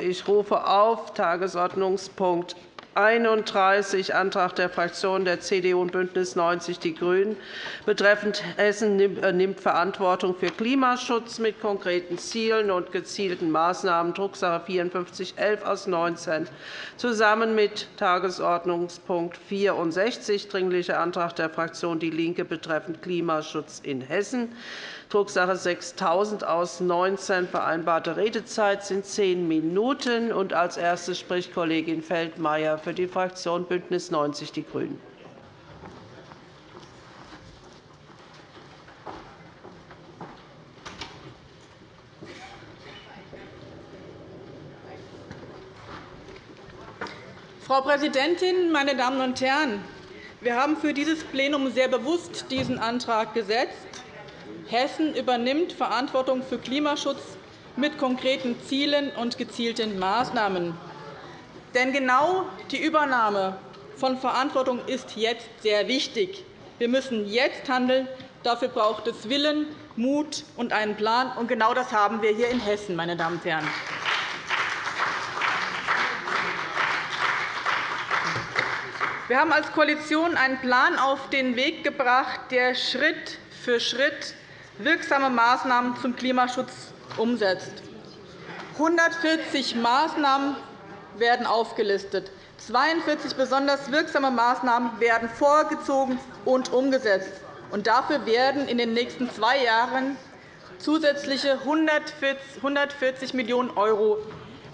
Ich rufe auf Tagesordnungspunkt 31, Antrag der Fraktionen der CDU und BÜNDNIS 90 die GRÜNEN. Betreffend Hessen nimmt Verantwortung für Klimaschutz mit konkreten Zielen und gezielten Maßnahmen, Drucksache 5411 aus 19, zusammen mit Tagesordnungspunkt 64, Dringlicher Antrag der Fraktion DIE LINKE betreffend Klimaschutz in Hessen. Drucksache 6000 aus 19. Vereinbarte Redezeit sind zehn Minuten. Als Erste spricht Kollegin Feldmayer für die Fraktion BÜNDNIS 90 die GRÜNEN. Frau Präsidentin, meine Damen und Herren! Wir haben für dieses Plenum sehr bewusst diesen Antrag gesetzt. Hessen übernimmt Verantwortung für Klimaschutz mit konkreten Zielen und gezielten Maßnahmen. Denn genau die Übernahme von Verantwortung ist jetzt sehr wichtig. Wir müssen jetzt handeln. Dafür braucht es Willen, Mut und einen Plan. Und genau das haben wir hier in Hessen. Meine Damen und Herren. Wir haben als Koalition einen Plan auf den Weg gebracht, der Schritt für Schritt wirksame Maßnahmen zum Klimaschutz umsetzt. 140 Maßnahmen werden aufgelistet. 42 besonders wirksame Maßnahmen werden vorgezogen und umgesetzt. Und dafür werden in den nächsten zwei Jahren zusätzliche 140 Millionen €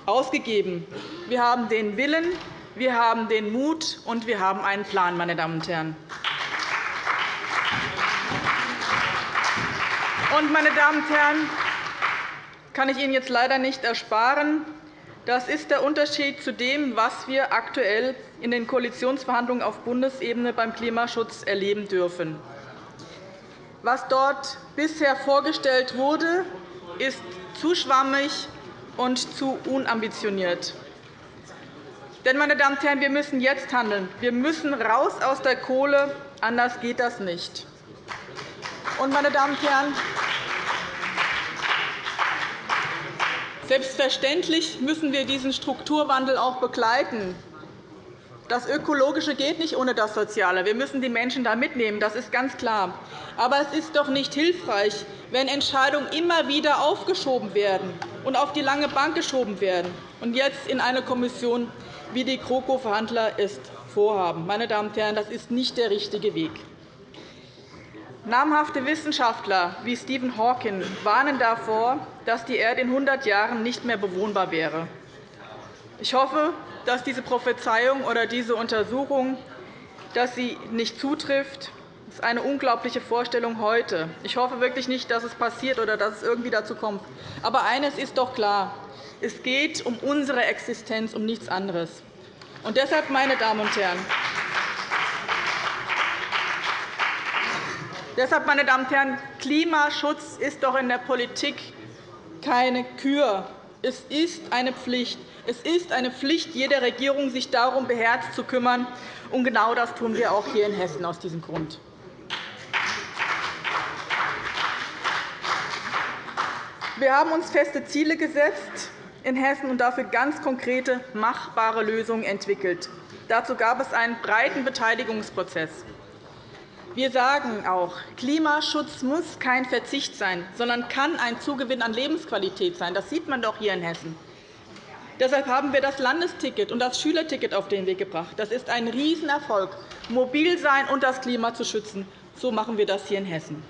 ausgegeben. Wir haben den Willen, wir haben den Mut, und wir haben einen Plan. Meine Damen und Herren. Und, meine Damen und Herren, kann ich Ihnen jetzt leider nicht ersparen. Das ist der Unterschied zu dem, was wir aktuell in den Koalitionsverhandlungen auf Bundesebene beim Klimaschutz erleben dürfen. Was dort bisher vorgestellt wurde, ist zu schwammig und zu unambitioniert. Denn, meine Damen und Herren, wir müssen jetzt handeln. Wir müssen raus aus der Kohle. Anders geht das nicht. Und, meine Damen und Herren, selbstverständlich müssen wir diesen Strukturwandel auch begleiten. Das Ökologische geht nicht ohne das Soziale. Wir müssen die Menschen da mitnehmen. Das ist ganz klar. Aber es ist doch nicht hilfreich, wenn Entscheidungen immer wieder aufgeschoben werden und auf die lange Bank geschoben werden und jetzt in eine Kommission, wie die GroKo-Verhandler es vorhaben. Meine Damen und Herren, das ist nicht der richtige Weg. Namhafte Wissenschaftler wie Stephen Hawking warnen davor, dass die Erde in 100 Jahren nicht mehr bewohnbar wäre. Ich hoffe, dass diese Prophezeiung oder diese Untersuchung dass sie nicht zutrifft. Das ist eine unglaubliche Vorstellung heute. Ich hoffe wirklich nicht, dass es passiert oder dass es irgendwie dazu kommt. Aber eines ist doch klar. Es geht um unsere Existenz, um nichts anderes. Und deshalb, meine Damen und Herren, Deshalb, meine Damen und Herren, Klimaschutz ist doch in der Politik keine Kür. Es ist eine Pflicht. Es ist eine Pflicht jeder Regierung, sich darum beherzt zu kümmern. Und genau das tun wir auch hier in Hessen aus diesem Grund. Wir haben uns feste Ziele gesetzt in Hessen und dafür ganz konkrete, machbare Lösungen entwickelt. Dazu gab es einen breiten Beteiligungsprozess. Wir sagen auch, Klimaschutz muss kein Verzicht sein, sondern kann ein Zugewinn an Lebensqualität sein. Das sieht man doch hier in Hessen. Deshalb haben wir das Landesticket und das Schülerticket auf den Weg gebracht. Das ist ein Riesenerfolg, mobil sein und das Klima zu schützen. So machen wir das hier in Hessen.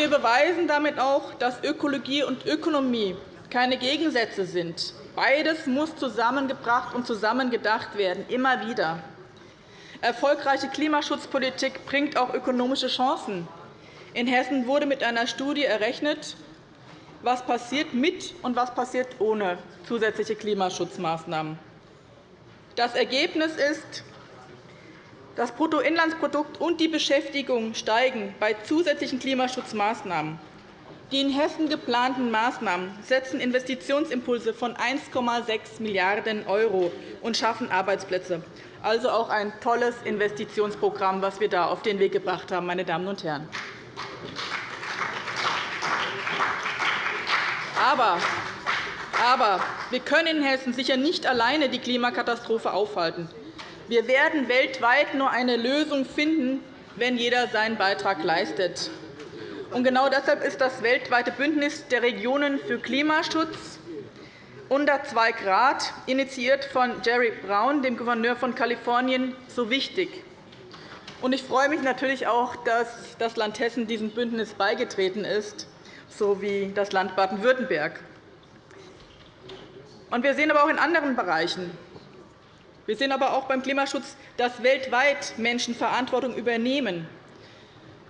wir beweisen damit auch, dass Ökologie und Ökonomie keine Gegensätze sind. Beides muss zusammengebracht und zusammengedacht werden, immer wieder. Erfolgreiche Klimaschutzpolitik bringt auch ökonomische Chancen. In Hessen wurde mit einer Studie errechnet, was passiert mit und was passiert ohne zusätzliche Klimaschutzmaßnahmen. Das Ergebnis ist, das Bruttoinlandsprodukt und die Beschäftigung steigen bei zusätzlichen Klimaschutzmaßnahmen. Die in Hessen geplanten Maßnahmen setzen Investitionsimpulse von 1,6 Milliarden € und schaffen Arbeitsplätze. Also auch ein tolles Investitionsprogramm, das wir da auf den Weg gebracht haben, meine Damen und Herren. Aber, aber wir können in Hessen sicher nicht alleine die Klimakatastrophe aufhalten. Wir werden weltweit nur eine Lösung finden, wenn jeder seinen Beitrag leistet. Und genau deshalb ist das weltweite Bündnis der Regionen für Klimaschutz unter 2 Grad, initiiert von Jerry Brown, dem Gouverneur von Kalifornien, so wichtig. Ich freue mich natürlich auch, dass das Land Hessen diesem Bündnis beigetreten ist, sowie das Land Baden-Württemberg. Wir sehen aber auch in anderen Bereichen, wir sehen aber auch beim Klimaschutz, dass weltweit Menschen Verantwortung übernehmen.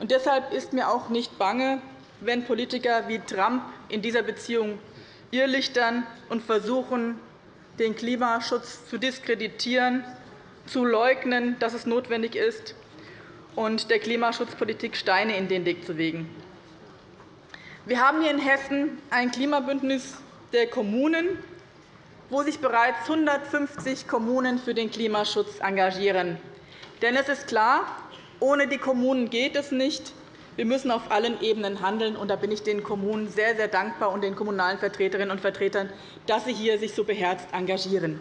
Und deshalb ist mir auch nicht bange, wenn Politiker wie Trump in dieser Beziehung irrlichtern und versuchen, den Klimaschutz zu diskreditieren, zu leugnen, dass es notwendig ist, und der Klimaschutzpolitik Steine in den Weg zu legen. Wir haben hier in Hessen ein Klimabündnis der Kommunen, wo sich bereits 150 Kommunen für den Klimaschutz engagieren. Denn es ist klar, ohne die Kommunen geht es nicht. Wir müssen auf allen Ebenen handeln. Und da bin ich den Kommunen sehr, sehr dankbar und den kommunalen Vertreterinnen und Vertretern, dass sie sich hier so beherzt engagieren.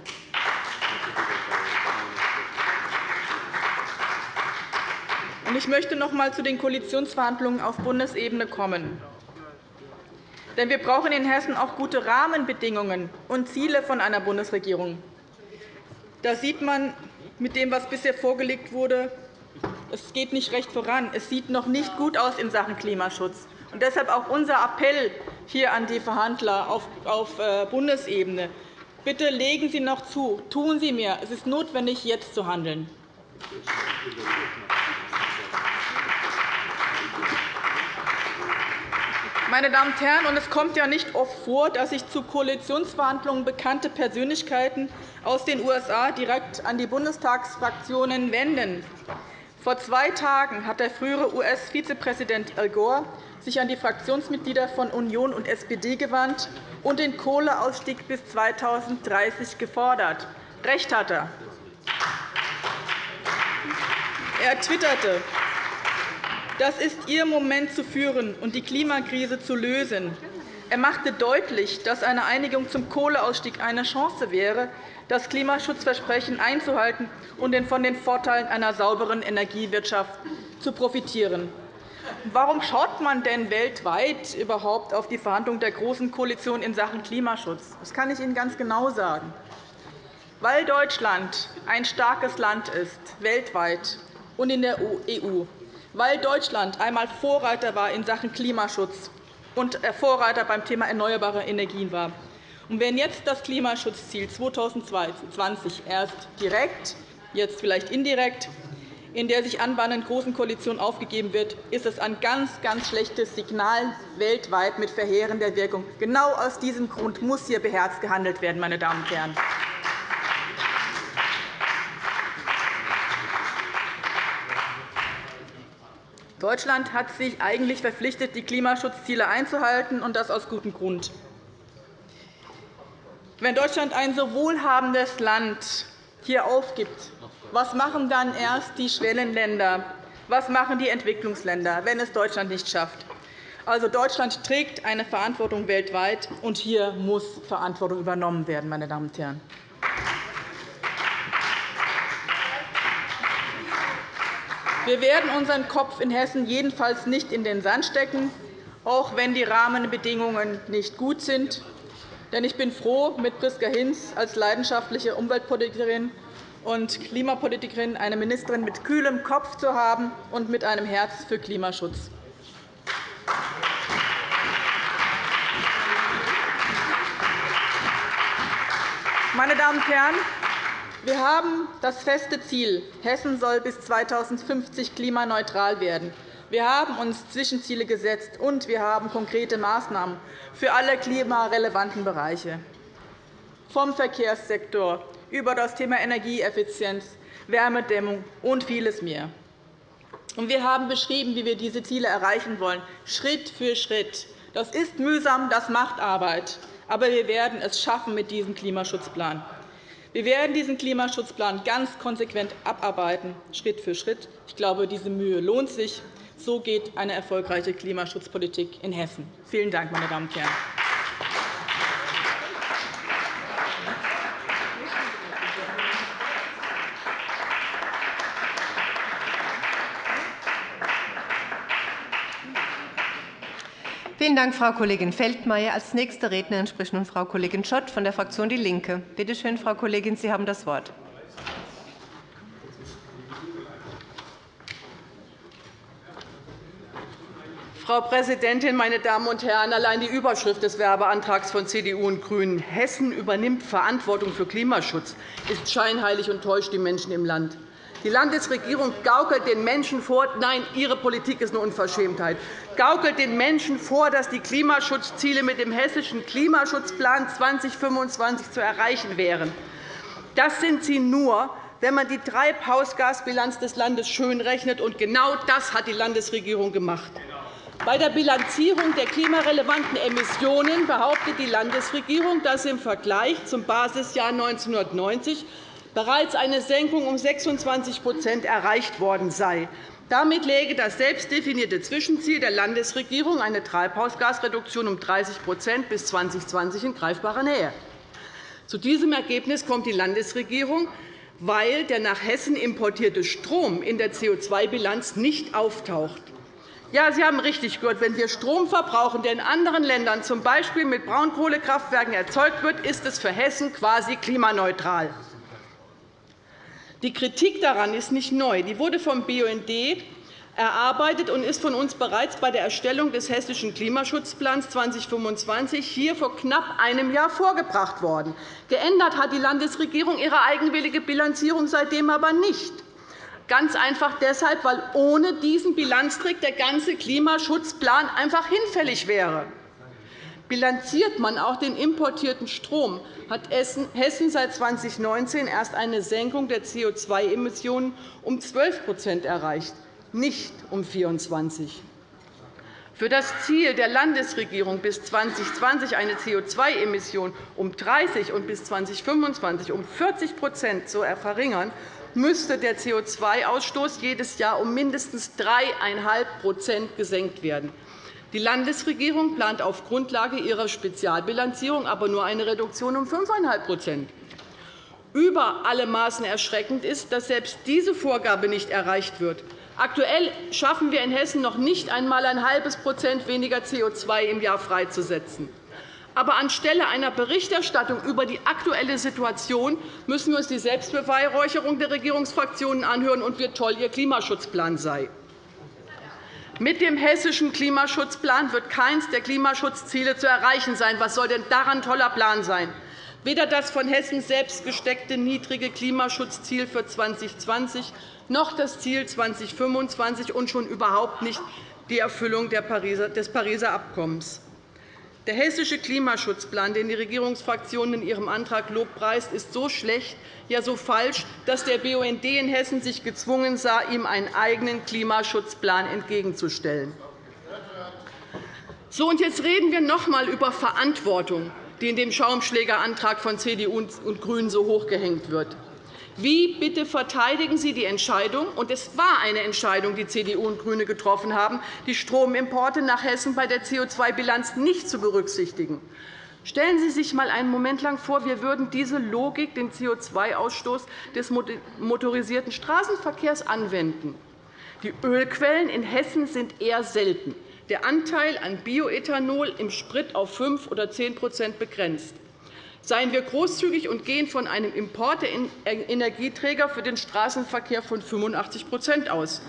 Ich möchte noch einmal zu den Koalitionsverhandlungen auf Bundesebene kommen. Denn wir brauchen in Hessen auch gute Rahmenbedingungen und Ziele von einer Bundesregierung. Da sieht man mit dem, was bisher vorgelegt wurde, es geht nicht recht voran. Es sieht noch nicht gut aus in Sachen Klimaschutz. Und deshalb auch unser Appell hier an die Verhandler auf äh, Bundesebene. Bitte legen Sie noch zu. Tun Sie mehr. Es ist notwendig, jetzt zu handeln. Meine Damen und Herren, es kommt ja nicht oft vor, dass sich zu Koalitionsverhandlungen bekannte Persönlichkeiten aus den USA direkt an die Bundestagsfraktionen wenden. Vor zwei Tagen hat der frühere US-Vizepräsident Al Gore sich an die Fraktionsmitglieder von Union und SPD gewandt und den Kohleausstieg bis 2030 gefordert. Recht hat er. Er twitterte, das ist Ihr Moment zu führen und die Klimakrise zu lösen. Er machte deutlich, dass eine Einigung zum Kohleausstieg eine Chance wäre, das Klimaschutzversprechen einzuhalten und von den Vorteilen einer sauberen Energiewirtschaft zu profitieren. Warum schaut man denn weltweit überhaupt auf die Verhandlungen der Großen Koalition in Sachen Klimaschutz? Das kann ich Ihnen ganz genau sagen. Weil Deutschland ein starkes Land ist, weltweit und in der EU, weil Deutschland einmal Vorreiter war in Sachen Klimaschutz und Vorreiter beim Thema erneuerbare Energien war, und wenn jetzt das Klimaschutzziel 2020 erst direkt, jetzt vielleicht indirekt, in der sich anbahnenden Großen Koalition aufgegeben wird, ist es ein ganz, ganz schlechtes Signal weltweit mit verheerender Wirkung. Genau aus diesem Grund muss hier beherzt gehandelt werden. Meine Damen und Herren. Deutschland hat sich eigentlich verpflichtet, die Klimaschutzziele einzuhalten, und das aus gutem Grund. Wenn Deutschland ein so wohlhabendes Land hier aufgibt, was machen dann erst die Schwellenländer? Was machen die Entwicklungsländer, wenn es Deutschland nicht schafft? Also, Deutschland trägt eine Verantwortung weltweit, und hier muss Verantwortung übernommen werden. Meine Damen und Herren. Wir werden unseren Kopf in Hessen jedenfalls nicht in den Sand stecken, auch wenn die Rahmenbedingungen nicht gut sind. Denn ich bin froh, mit Priska Hinz als leidenschaftliche Umweltpolitikerin und Klimapolitikerin eine Ministerin mit kühlem Kopf zu haben und mit einem Herz für Klimaschutz. Meine Damen und Herren, wir haben das feste Ziel, Hessen soll bis 2050 klimaneutral werden. Wir haben uns Zwischenziele gesetzt, und wir haben konkrete Maßnahmen für alle klimarelevanten Bereiche, vom Verkehrssektor über das Thema Energieeffizienz, Wärmedämmung und vieles mehr. Wir haben beschrieben, wie wir diese Ziele erreichen wollen, Schritt für Schritt. Das ist mühsam, das macht Arbeit. Aber wir werden es schaffen mit diesem Klimaschutzplan. Wir werden diesen Klimaschutzplan ganz konsequent abarbeiten, Schritt für Schritt. Ich glaube, diese Mühe lohnt sich. So geht eine erfolgreiche Klimaschutzpolitik in Hessen. Vielen Dank, meine Damen und Herren. Vielen Dank, Frau Kollegin Feldmayer. Als nächste Rednerin spricht nun Frau Kollegin Schott von der Fraktion DIE LINKE. Bitte schön, Frau Kollegin, Sie haben das Wort. Frau Präsidentin, meine Damen und Herren! Allein die Überschrift des Werbeantrags von CDU und GRÜNEN, Hessen übernimmt Verantwortung für Klimaschutz, ist scheinheilig und täuscht die Menschen im Land. Die Landesregierung gaukelt den Menschen vor, nein, ihre Politik ist eine Unverschämtheit, gaukelt den Menschen vor, dass die Klimaschutzziele mit dem Hessischen Klimaschutzplan 2025 zu erreichen wären. Das sind sie nur, wenn man die Treibhausgasbilanz des Landes schönrechnet. Und genau das hat die Landesregierung gemacht. Bei der Bilanzierung der klimarelevanten Emissionen behauptet die Landesregierung, dass im Vergleich zum Basisjahr 1990 bereits eine Senkung um 26% erreicht worden sei. Damit läge das selbstdefinierte Zwischenziel der Landesregierung, eine Treibhausgasreduktion um 30% bis 2020, in greifbarer Nähe. Zu diesem Ergebnis kommt die Landesregierung, weil der nach Hessen importierte Strom in der CO2-Bilanz nicht auftaucht. Ja, Sie haben richtig gehört. Wenn wir Strom verbrauchen, der in anderen Ländern z. B. mit Braunkohlekraftwerken erzeugt wird, ist es für Hessen quasi klimaneutral. Die Kritik daran ist nicht neu. Die wurde vom BUND erarbeitet und ist von uns bereits bei der Erstellung des Hessischen Klimaschutzplans 2025 hier vor knapp einem Jahr vorgebracht worden. Geändert hat die Landesregierung ihre eigenwillige Bilanzierung seitdem aber nicht. Ganz einfach deshalb, weil ohne diesen Bilanztrick der ganze Klimaschutzplan einfach hinfällig wäre. Bilanziert man auch den importierten Strom, hat Hessen seit 2019 erst eine Senkung der CO2-Emissionen um 12% erreicht, nicht um 24 Für das Ziel der Landesregierung, bis 2020 eine CO2-Emission um 30 und bis 2025 um 40% zu verringern, müsste der CO2-Ausstoß jedes Jahr um mindestens 3,5% gesenkt werden. Die Landesregierung plant auf Grundlage ihrer Spezialbilanzierung aber nur eine Reduktion um 5,5% Über alle Maßen erschreckend ist, dass selbst diese Vorgabe nicht erreicht wird. Aktuell schaffen wir in Hessen noch nicht einmal ein halbes Prozent weniger CO2 im Jahr freizusetzen. Aber anstelle einer Berichterstattung über die aktuelle Situation müssen wir uns die Selbstbeweihräucherung der Regierungsfraktionen anhören und wie toll ihr Klimaschutzplan sei. Mit dem hessischen Klimaschutzplan wird keines der Klimaschutzziele zu erreichen sein. Was soll denn daran ein toller Plan sein? Weder das von Hessen selbst gesteckte niedrige Klimaschutzziel für 2020 noch das Ziel 2025 und schon überhaupt nicht die Erfüllung des Pariser Abkommens. Der hessische Klimaschutzplan, den die Regierungsfraktion in ihrem Antrag lobpreist, ist so schlecht, ja so falsch, dass der BUND in Hessen sich gezwungen sah, ihm einen eigenen Klimaschutzplan entgegenzustellen. So, und jetzt reden wir noch einmal über Verantwortung, die in dem Schaumschlägerantrag von CDU und GRÜNEN so hochgehängt wird. Wie bitte verteidigen Sie die Entscheidung, und es war eine Entscheidung, die CDU und GRÜNE getroffen haben, die Stromimporte nach Hessen bei der CO2-Bilanz nicht zu berücksichtigen? Stellen Sie sich einmal einen Moment lang vor, wir würden diese Logik, den CO2-Ausstoß des motorisierten Straßenverkehrs anwenden. Die Ölquellen in Hessen sind eher selten. Der Anteil an Bioethanol im Sprit auf 5 oder 10% begrenzt. Seien wir großzügig und gehen von einem Import der Energieträger für den Straßenverkehr von 85% aus.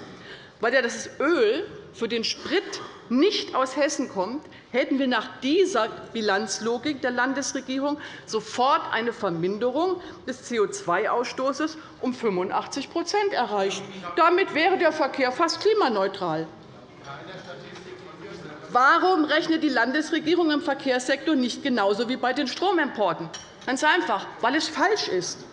Weil das Öl für den Sprit nicht aus Hessen kommt, hätten wir nach dieser Bilanzlogik der Landesregierung sofort eine Verminderung des CO2-Ausstoßes um 85% erreicht. Damit wäre der Verkehr fast klimaneutral. Warum rechnet die Landesregierung im Verkehrssektor nicht genauso wie bei den Stromimporten? Ganz einfach, weil es falsch ist,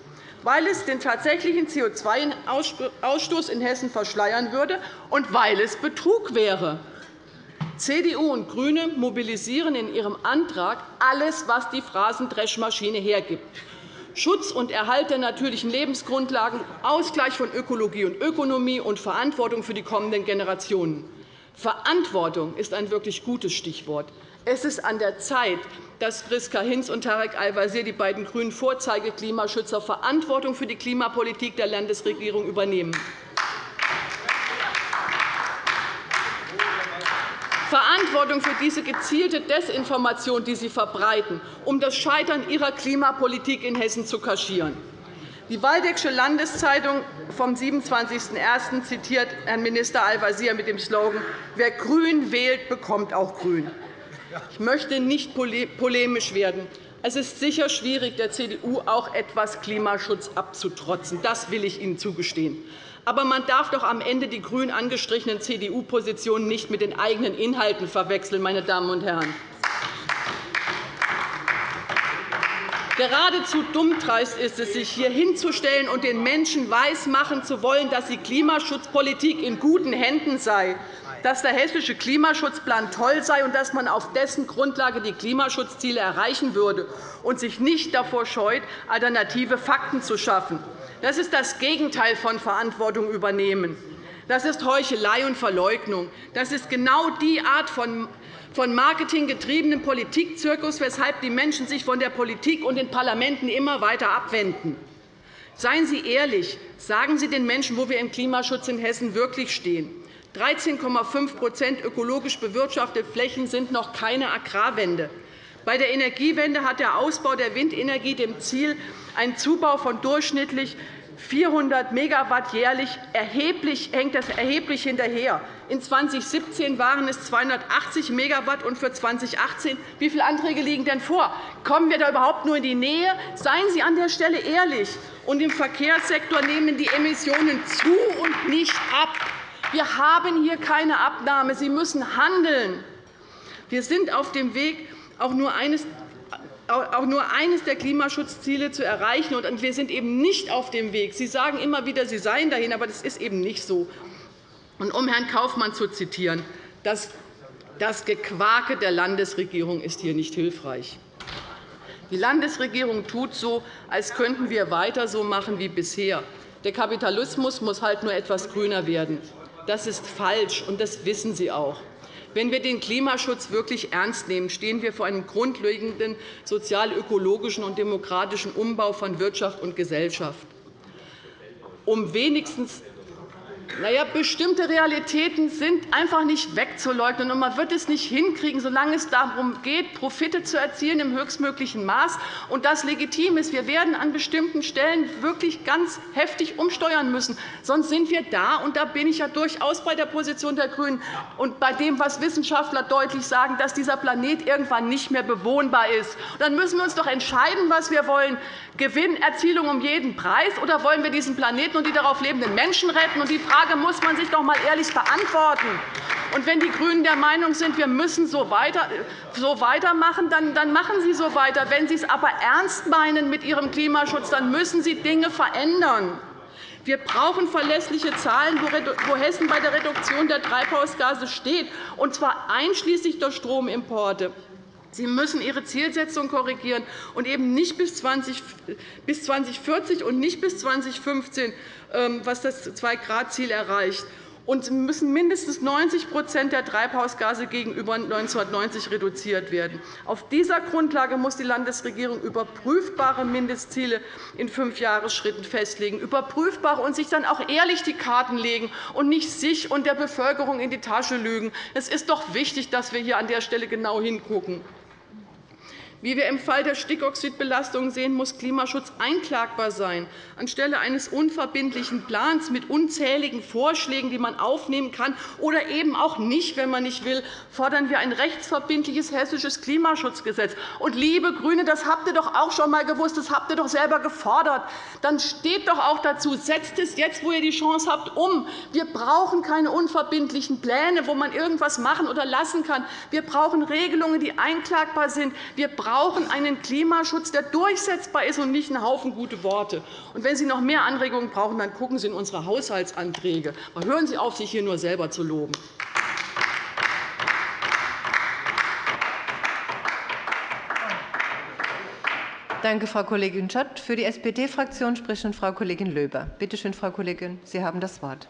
weil es den tatsächlichen CO2-Ausstoß in Hessen verschleiern würde und weil es Betrug wäre. CDU und GRÜNE mobilisieren in ihrem Antrag alles, was die Phrasendreschmaschine hergibt. Schutz und Erhalt der natürlichen Lebensgrundlagen, Ausgleich von Ökologie und Ökonomie und Verantwortung für die kommenden Generationen. Verantwortung ist ein wirklich gutes Stichwort. Es ist an der Zeit, dass Priska Hinz und Tarek Al-Wazir, die beiden grünen Vorzeige-Klimaschützer, Verantwortung für die Klimapolitik der Landesregierung übernehmen. Verantwortung für diese gezielte Desinformation, die Sie verbreiten, um das Scheitern Ihrer Klimapolitik in Hessen zu kaschieren. Die Waldeckische Landeszeitung vom 27.01. zitiert Herrn Minister Al-Wazir mit dem Slogan Wer grün wählt, bekommt auch grün. Ich möchte nicht polemisch werden. Es ist sicher schwierig, der CDU auch etwas Klimaschutz abzutrotzen. Das will ich Ihnen zugestehen. Aber man darf doch am Ende die grün angestrichenen CDU-Positionen nicht mit den eigenen Inhalten verwechseln, meine Damen und Herren. Geradezu dummdreist ist es, sich hier hinzustellen und den Menschen weismachen zu wollen, dass die Klimaschutzpolitik in guten Händen sei, dass der Hessische Klimaschutzplan toll sei und dass man auf dessen Grundlage die Klimaschutzziele erreichen würde und sich nicht davor scheut, alternative Fakten zu schaffen. Das ist das Gegenteil von Verantwortung übernehmen. Das ist Heuchelei und Verleugnung. Das ist genau die Art von von marketinggetriebenem Politikzirkus, weshalb die Menschen sich von der Politik und den Parlamenten immer weiter abwenden. Seien Sie ehrlich. Sagen Sie den Menschen, wo wir im Klimaschutz in Hessen wirklich stehen. 13,5% ökologisch bewirtschaftete Flächen sind noch keine Agrarwende. Bei der Energiewende hat der Ausbau der Windenergie dem Ziel, einen Zubau von durchschnittlich 400 Megawatt jährlich erheblich, hängt das erheblich hinterher. In 2017 waren es 280 Megawatt und für 2018. Wie viele Anträge liegen denn vor? Kommen wir da überhaupt nur in die Nähe? Seien Sie an der Stelle ehrlich. Und Im Verkehrssektor nehmen die Emissionen zu und nicht ab. Wir haben hier keine Abnahme. Sie müssen handeln. Wir sind auf dem Weg, auch nur eines auch nur eines der Klimaschutzziele zu erreichen. Wir sind eben nicht auf dem Weg. Sie sagen immer wieder, Sie seien dahin, aber das ist eben nicht so. Um Herrn Kaufmann zu zitieren, das Gequake der Landesregierung ist hier nicht hilfreich. Die Landesregierung tut so, als könnten wir weiter so machen wie bisher. Der Kapitalismus muss halt nur etwas grüner werden. Das ist falsch, und das wissen Sie auch. Wenn wir den Klimaschutz wirklich ernst nehmen, stehen wir vor einem grundlegenden sozial-ökologischen und demokratischen Umbau von Wirtschaft und Gesellschaft. Um wenigstens naja, bestimmte Realitäten sind einfach nicht wegzuleugnen, und man wird es nicht hinkriegen, solange es darum geht, Profite zu erzielen im höchstmöglichen Maß und das legitim ist. Wir werden an bestimmten Stellen wirklich ganz heftig umsteuern müssen. Sonst sind wir da, und da bin ich ja durchaus bei der Position der GRÜNEN und bei dem, was Wissenschaftler deutlich sagen, dass dieser Planet irgendwann nicht mehr bewohnbar ist. Dann müssen wir uns doch entscheiden, was wir wollen. Gewinnerzielung um jeden Preis, oder wollen wir diesen Planeten und die darauf lebenden Menschen retten? Und die Frage muss man sich doch einmal ehrlich beantworten. Und wenn die GRÜNEN der Meinung sind, wir müssen so, weiter, so weitermachen, dann, dann machen Sie so weiter. Wenn Sie es aber ernst meinen mit Ihrem Klimaschutz, dann müssen Sie Dinge verändern. Wir brauchen verlässliche Zahlen, wo Hessen bei der Reduktion der Treibhausgase steht, und zwar einschließlich der Stromimporte. Sie müssen Ihre Zielsetzung korrigieren und eben nicht bis 2040 und nicht bis 2015, ähm, was das 2-Grad-Ziel erreicht. Und Sie müssen mindestens 90% der Treibhausgase gegenüber 1990 reduziert werden. Auf dieser Grundlage muss die Landesregierung überprüfbare Mindestziele in fünf Jahresschritten festlegen, überprüfbare und sich dann auch ehrlich die Karten legen und nicht sich und der Bevölkerung in die Tasche lügen. Es ist doch wichtig, dass wir hier an der Stelle genau hingucken. Wie wir im Fall der Stickoxidbelastung sehen, muss Klimaschutz einklagbar sein. Anstelle eines unverbindlichen Plans mit unzähligen Vorschlägen, die man aufnehmen kann oder eben auch nicht, wenn man nicht will, fordern wir ein rechtsverbindliches hessisches Klimaschutzgesetz. Und, liebe GRÜNE, das habt ihr doch auch schon einmal gewusst, das habt ihr doch selber gefordert. Dann steht doch auch dazu, setzt es jetzt, wo ihr die Chance habt, um. Wir brauchen keine unverbindlichen Pläne, wo man irgendwas machen oder lassen kann. Wir brauchen Regelungen, die einklagbar sind. Wir brauchen einen Klimaschutz, der durchsetzbar ist, und nicht einen Haufen gute Worte. Und wenn Sie noch mehr Anregungen brauchen, dann gucken Sie in unsere Haushaltsanträge. Aber hören Sie auf, sich hier nur selber zu loben. Danke, Frau Kollegin Schott. Für die SPD-Fraktion spricht nun Frau Kollegin Löber. Bitte schön, Frau Kollegin, Sie haben das Wort.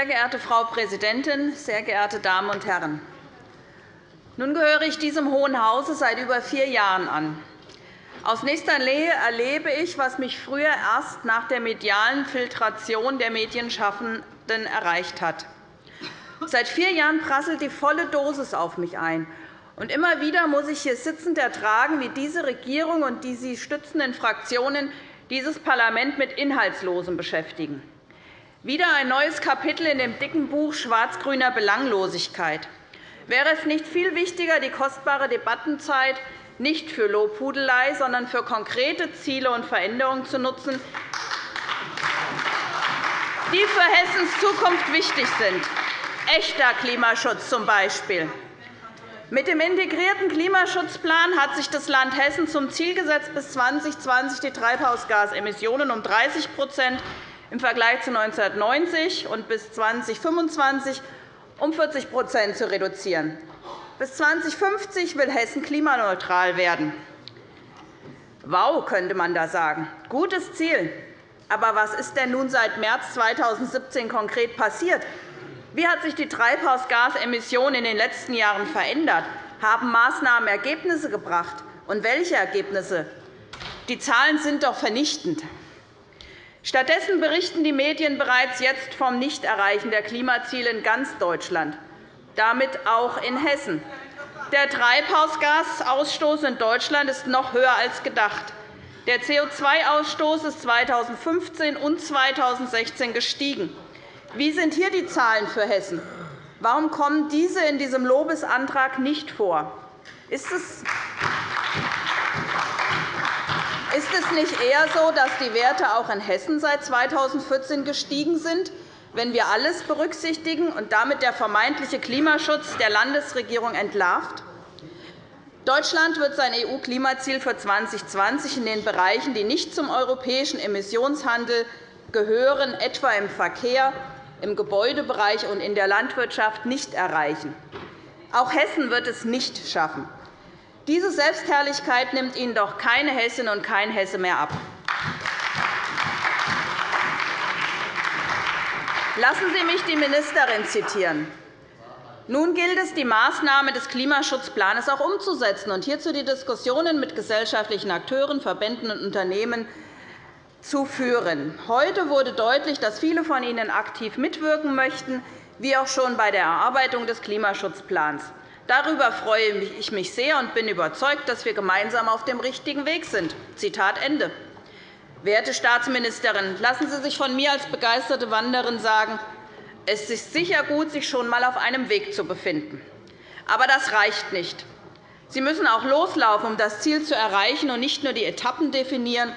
Sehr geehrte Frau Präsidentin, sehr geehrte Damen und Herren! Nun gehöre ich diesem Hohen Hause seit über vier Jahren an. Aus nächster Nähe erlebe ich, was mich früher erst nach der medialen Filtration der Medienschaffenden erreicht hat. Seit vier Jahren prasselt die volle Dosis auf mich ein. Und immer wieder muss ich hier sitzend ertragen, wie diese Regierung und die sie stützenden Fraktionen dieses Parlament mit Inhaltslosem beschäftigen. Wieder ein neues Kapitel in dem dicken Buch schwarz-grüner Belanglosigkeit. Wäre es nicht viel wichtiger, die kostbare Debattenzeit nicht für Lobhudelei, sondern für konkrete Ziele und Veränderungen zu nutzen, die für Hessens Zukunft wichtig sind. Echter Klimaschutz zum Beispiel. Mit dem integrierten Klimaschutzplan hat sich das Land Hessen zum Ziel gesetzt, bis 2020 die Treibhausgasemissionen um 30 im Vergleich zu 1990 und bis 2025 um 40% zu reduzieren. Bis 2050 will Hessen klimaneutral werden. Wow, könnte man da sagen. Gutes Ziel. Aber was ist denn nun seit März 2017 konkret passiert? Wie hat sich die Treibhausgasemission in den letzten Jahren verändert? Haben Maßnahmen Ergebnisse gebracht? Und welche Ergebnisse? Die Zahlen sind doch vernichtend. Stattdessen berichten die Medien bereits jetzt vom Nichterreichen der Klimaziele in ganz Deutschland, damit auch in Hessen. Der Treibhausgasausstoß in Deutschland ist noch höher als gedacht. Der CO2-Ausstoß ist 2015 und 2016 gestiegen. Wie sind hier die Zahlen für Hessen? Warum kommen diese in diesem Lobesantrag nicht vor? Ist es ist es nicht eher so, dass die Werte auch in Hessen seit 2014 gestiegen sind, wenn wir alles berücksichtigen und damit der vermeintliche Klimaschutz der Landesregierung entlarvt? Deutschland wird sein EU-Klimaziel für 2020 in den Bereichen, die nicht zum europäischen Emissionshandel gehören, etwa im Verkehr, im Gebäudebereich und in der Landwirtschaft nicht erreichen. Auch Hessen wird es nicht schaffen. Diese Selbstherrlichkeit nimmt Ihnen doch keine Hessin und kein Hesse mehr ab. Lassen Sie mich die Ministerin zitieren. Nun gilt es, die Maßnahmen des Klimaschutzplans auch umzusetzen und hierzu die Diskussionen mit gesellschaftlichen Akteuren, Verbänden und Unternehmen zu führen. Heute wurde deutlich, dass viele von Ihnen aktiv mitwirken möchten, wie auch schon bei der Erarbeitung des Klimaschutzplans. Darüber freue ich mich sehr und bin überzeugt, dass wir gemeinsam auf dem richtigen Weg sind. Zitat Ende. Werte Staatsministerin, lassen Sie sich von mir als begeisterte Wanderin sagen, es ist sicher gut, sich schon einmal auf einem Weg zu befinden. Aber das reicht nicht. Sie müssen auch loslaufen, um das Ziel zu erreichen, und nicht nur die Etappen definieren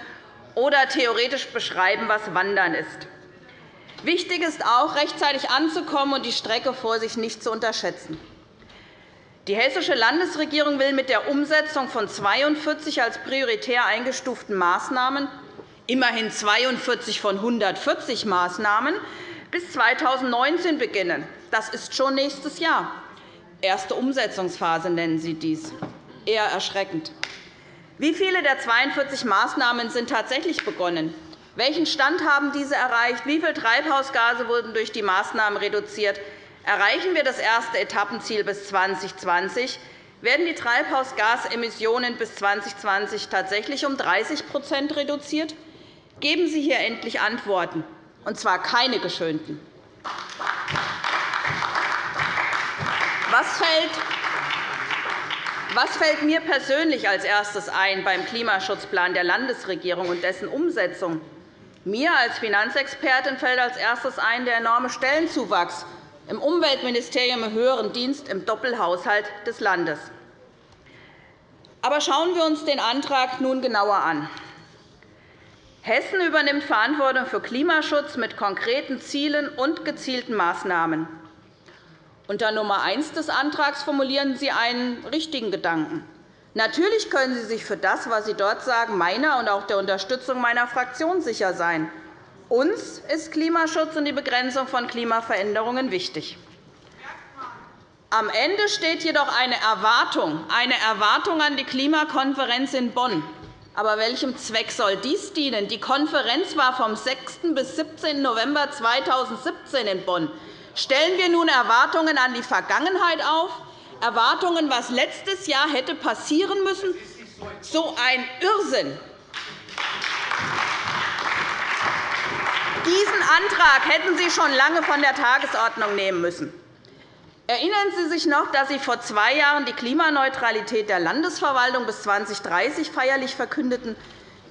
oder theoretisch beschreiben, was Wandern ist. Wichtig ist auch, rechtzeitig anzukommen und die Strecke vor sich nicht zu unterschätzen. Die Hessische Landesregierung will mit der Umsetzung von 42 als prioritär eingestuften Maßnahmen immerhin 42 von 140 Maßnahmen bis 2019 beginnen. Das ist schon nächstes Jahr. Erste Umsetzungsphase nennen Sie dies. Eher erschreckend. Wie viele der 42 Maßnahmen sind tatsächlich begonnen? Welchen Stand haben diese erreicht? Wie viele Treibhausgase wurden durch die Maßnahmen reduziert? Erreichen wir das erste Etappenziel bis 2020, werden die Treibhausgasemissionen bis 2020 tatsächlich um 30% reduziert? Geben Sie hier endlich Antworten, und zwar keine geschönten. Was fällt was fällt mir persönlich als erstes ein beim Klimaschutzplan der Landesregierung und dessen Umsetzung? Mir als Finanzexpertin fällt als erstes ein der enorme Stellenzuwachs im Umweltministerium im höheren Dienst im Doppelhaushalt des Landes. Aber schauen wir uns den Antrag nun genauer an. Hessen übernimmt Verantwortung für Klimaschutz mit konkreten Zielen und gezielten Maßnahmen. Unter Nummer 1 des Antrags formulieren Sie einen richtigen Gedanken. Natürlich können Sie sich für das, was Sie dort sagen, meiner und auch der Unterstützung meiner Fraktion sicher sein. Uns ist Klimaschutz und die Begrenzung von Klimaveränderungen wichtig. Am Ende steht jedoch eine Erwartung, eine Erwartung an die Klimakonferenz in Bonn. Aber welchem Zweck soll dies dienen? Die Konferenz war vom 6. bis 17. November 2017 in Bonn. Stellen wir nun Erwartungen an die Vergangenheit auf, Erwartungen, was letztes Jahr hätte passieren müssen? So ein Irrsinn! Diesen Antrag hätten Sie schon lange von der Tagesordnung nehmen müssen. Erinnern Sie sich noch, dass Sie vor zwei Jahren die Klimaneutralität der Landesverwaltung bis 2030 feierlich verkündeten?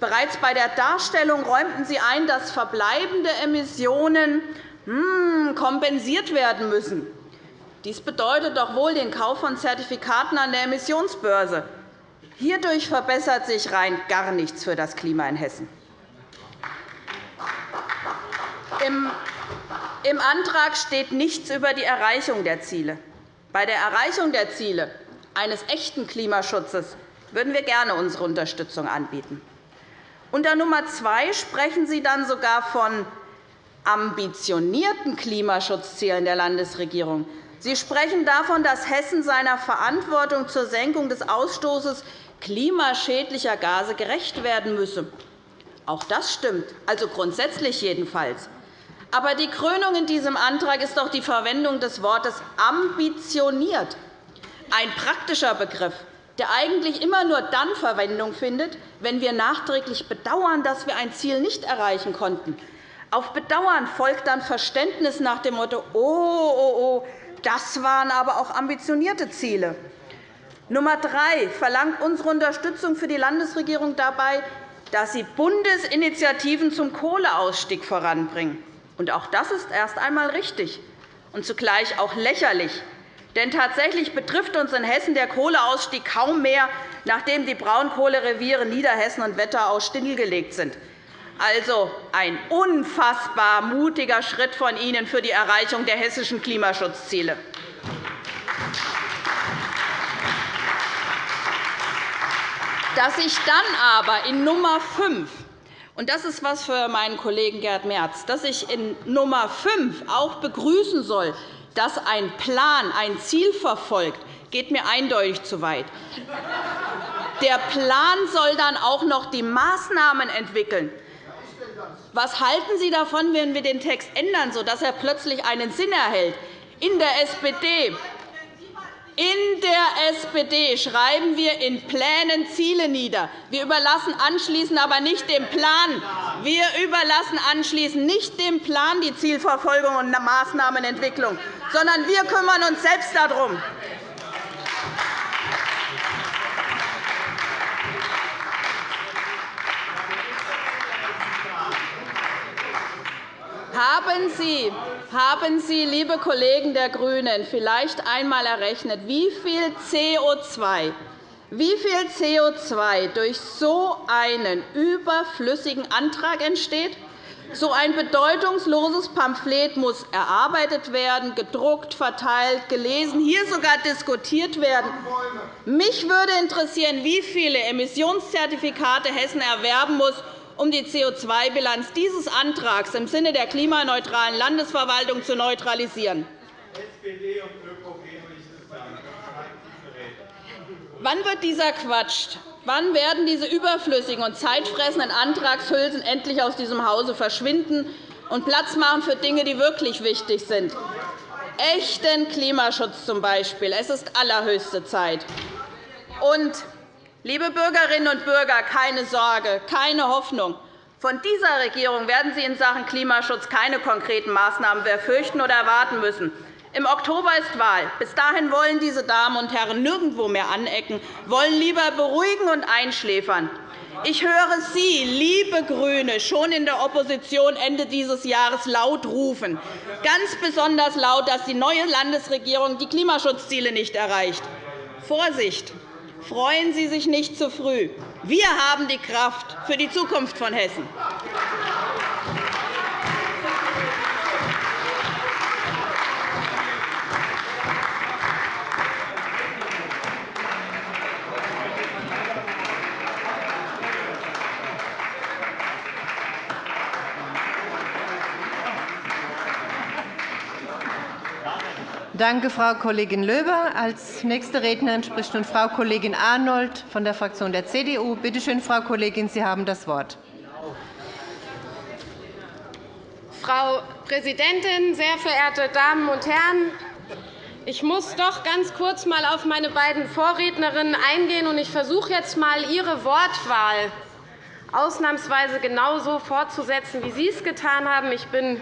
Bereits bei der Darstellung räumten Sie ein, dass verbleibende Emissionen hm, kompensiert werden müssen. Dies bedeutet doch wohl den Kauf von Zertifikaten an der Emissionsbörse. Hierdurch verbessert sich rein gar nichts für das Klima in Hessen. Im Antrag steht nichts über die Erreichung der Ziele. Bei der Erreichung der Ziele eines echten Klimaschutzes würden wir gerne unsere Unterstützung anbieten. Unter Nummer 2 sprechen Sie dann sogar von ambitionierten Klimaschutzzielen der Landesregierung. Sie sprechen davon, dass Hessen seiner Verantwortung zur Senkung des Ausstoßes klimaschädlicher Gase gerecht werden müsse. Auch das stimmt, also grundsätzlich jedenfalls. Aber die Krönung in diesem Antrag ist doch die Verwendung des Wortes ambitioniert, ein praktischer Begriff, der eigentlich immer nur dann Verwendung findet, wenn wir nachträglich bedauern, dass wir ein Ziel nicht erreichen konnten. Auf Bedauern folgt dann Verständnis nach dem Motto, oh, oh, oh, das waren aber auch ambitionierte Ziele. Nummer drei verlangt unsere Unterstützung für die Landesregierung dabei, dass sie Bundesinitiativen zum Kohleausstieg voranbringen. Und auch das ist erst einmal richtig und zugleich auch lächerlich. Denn tatsächlich betrifft uns in Hessen der Kohleausstieg kaum mehr, nachdem die Braunkohlereviere Niederhessen und Wetterau stillgelegt sind. Also ein unfassbar mutiger Schritt von Ihnen für die Erreichung der hessischen Klimaschutzziele. Dass ich dann aber in Nummer 5 und das ist etwas für meinen Kollegen Gerd Merz, dass ich in Nummer 5 auch begrüßen soll, dass ein Plan ein Ziel verfolgt, geht mir eindeutig zu weit. Der Plan soll dann auch noch die Maßnahmen entwickeln. Was halten Sie davon, wenn wir den Text ändern, sodass er plötzlich einen Sinn erhält? In der SPD in der SPD schreiben wir in Plänen Ziele nieder. Wir überlassen anschließend aber nicht dem Plan. Wir überlassen anschließend nicht dem Plan die Zielverfolgung und Maßnahmenentwicklung, sondern wir kümmern uns selbst darum. Haben Sie, haben Sie, liebe Kollegen der GRÜNEN, vielleicht einmal errechnet, wie viel CO2 wie viel CO2 durch so einen überflüssigen Antrag entsteht? So ein bedeutungsloses Pamphlet muss erarbeitet werden, gedruckt, verteilt, gelesen, hier sogar diskutiert werden. Mich würde interessieren, wie viele Emissionszertifikate Hessen erwerben muss, um die CO2-Bilanz dieses Antrags im Sinne der klimaneutralen Landesverwaltung zu neutralisieren. Wann wird dieser Quatsch, wann werden diese überflüssigen und zeitfressenden Antragshülsen endlich aus diesem Hause verschwinden und Platz machen für Dinge, die wirklich wichtig sind? Echten Klimaschutz zum Beispiel. Es ist allerhöchste Zeit. Und Liebe Bürgerinnen und Bürger, keine Sorge, keine Hoffnung. Von dieser Regierung werden Sie in Sachen Klimaschutz keine konkreten Maßnahmen befürchten oder erwarten müssen. Im Oktober ist Wahl. Bis dahin wollen diese Damen und Herren nirgendwo mehr anecken, wollen lieber beruhigen und einschläfern. Ich höre Sie, liebe GRÜNE, schon in der Opposition Ende dieses Jahres laut rufen, ganz besonders laut, dass die neue Landesregierung die Klimaschutzziele nicht erreicht. Vorsicht! Freuen Sie sich nicht zu früh. Wir haben die Kraft für die Zukunft von Hessen. Danke, Frau Kollegin Löber. Als nächste Rednerin spricht nun Frau Kollegin Arnold von der Fraktion der CDU. Bitte schön, Frau Kollegin, Sie haben das Wort. Frau Präsidentin, sehr verehrte Damen und Herren! Ich muss doch ganz kurz einmal auf meine beiden Vorrednerinnen eingehen. und Ich versuche jetzt einmal Ihre Wortwahl ausnahmsweise genauso fortzusetzen, wie Sie es getan haben. Ich bin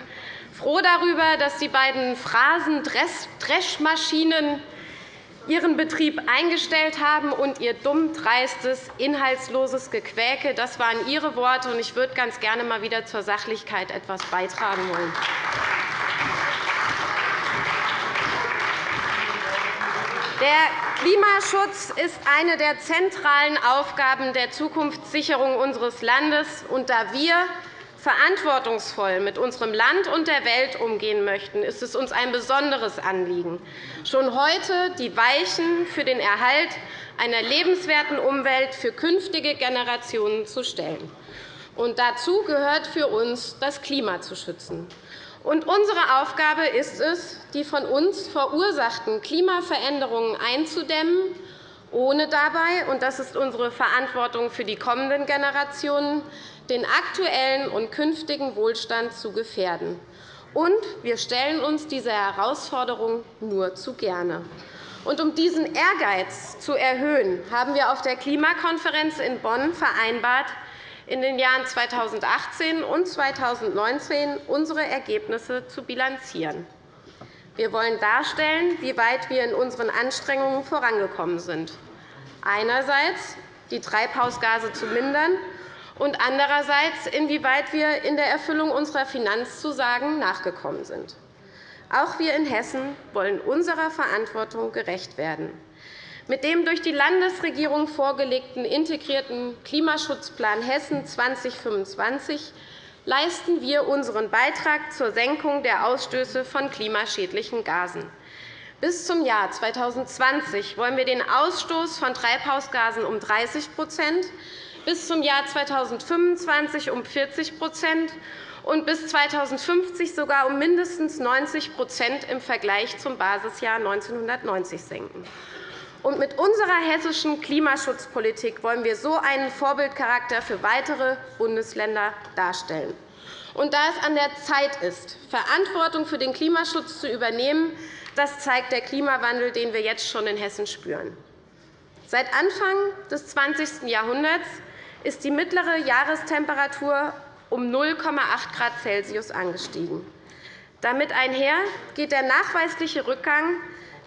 froh darüber, dass die beiden Phrasen Dreschmaschinen ihren Betrieb eingestellt haben und ihr dumm, dreistes, inhaltsloses Gequäke. Das waren Ihre Worte, und ich würde ganz gerne mal wieder zur Sachlichkeit etwas beitragen wollen. Der Klimaschutz ist eine der zentralen Aufgaben der Zukunftssicherung unseres Landes. Und da wir verantwortungsvoll mit unserem Land und der Welt umgehen möchten, ist es uns ein besonderes Anliegen, schon heute die Weichen für den Erhalt einer lebenswerten Umwelt für künftige Generationen zu stellen. Und dazu gehört für uns, das Klima zu schützen. Und unsere Aufgabe ist es, die von uns verursachten Klimaveränderungen einzudämmen, ohne dabei, und das ist unsere Verantwortung für die kommenden Generationen, den aktuellen und künftigen Wohlstand zu gefährden. Und wir stellen uns dieser Herausforderung nur zu gerne. Und um diesen Ehrgeiz zu erhöhen, haben wir auf der Klimakonferenz in Bonn vereinbart, in den Jahren 2018 und 2019 unsere Ergebnisse zu bilanzieren. Wir wollen darstellen, wie weit wir in unseren Anstrengungen vorangekommen sind. Einerseits die Treibhausgase zu mindern und andererseits, inwieweit wir in der Erfüllung unserer Finanzzusagen nachgekommen sind. Auch wir in Hessen wollen unserer Verantwortung gerecht werden. Mit dem durch die Landesregierung vorgelegten integrierten Klimaschutzplan Hessen 2025 leisten wir unseren Beitrag zur Senkung der Ausstöße von klimaschädlichen Gasen. Bis zum Jahr 2020 wollen wir den Ausstoß von Treibhausgasen um 30 bis zum Jahr 2025 um 40% und bis 2050 sogar um mindestens 90% im Vergleich zum Basisjahr 1990 senken. Und mit unserer hessischen Klimaschutzpolitik wollen wir so einen Vorbildcharakter für weitere Bundesländer darstellen. Und da es an der Zeit ist, Verantwortung für den Klimaschutz zu übernehmen, das zeigt der Klimawandel, den wir jetzt schon in Hessen spüren. Seit Anfang des 20. Jahrhunderts ist die mittlere Jahrestemperatur um 0,8 Grad Celsius angestiegen. Damit einher geht der nachweisliche Rückgang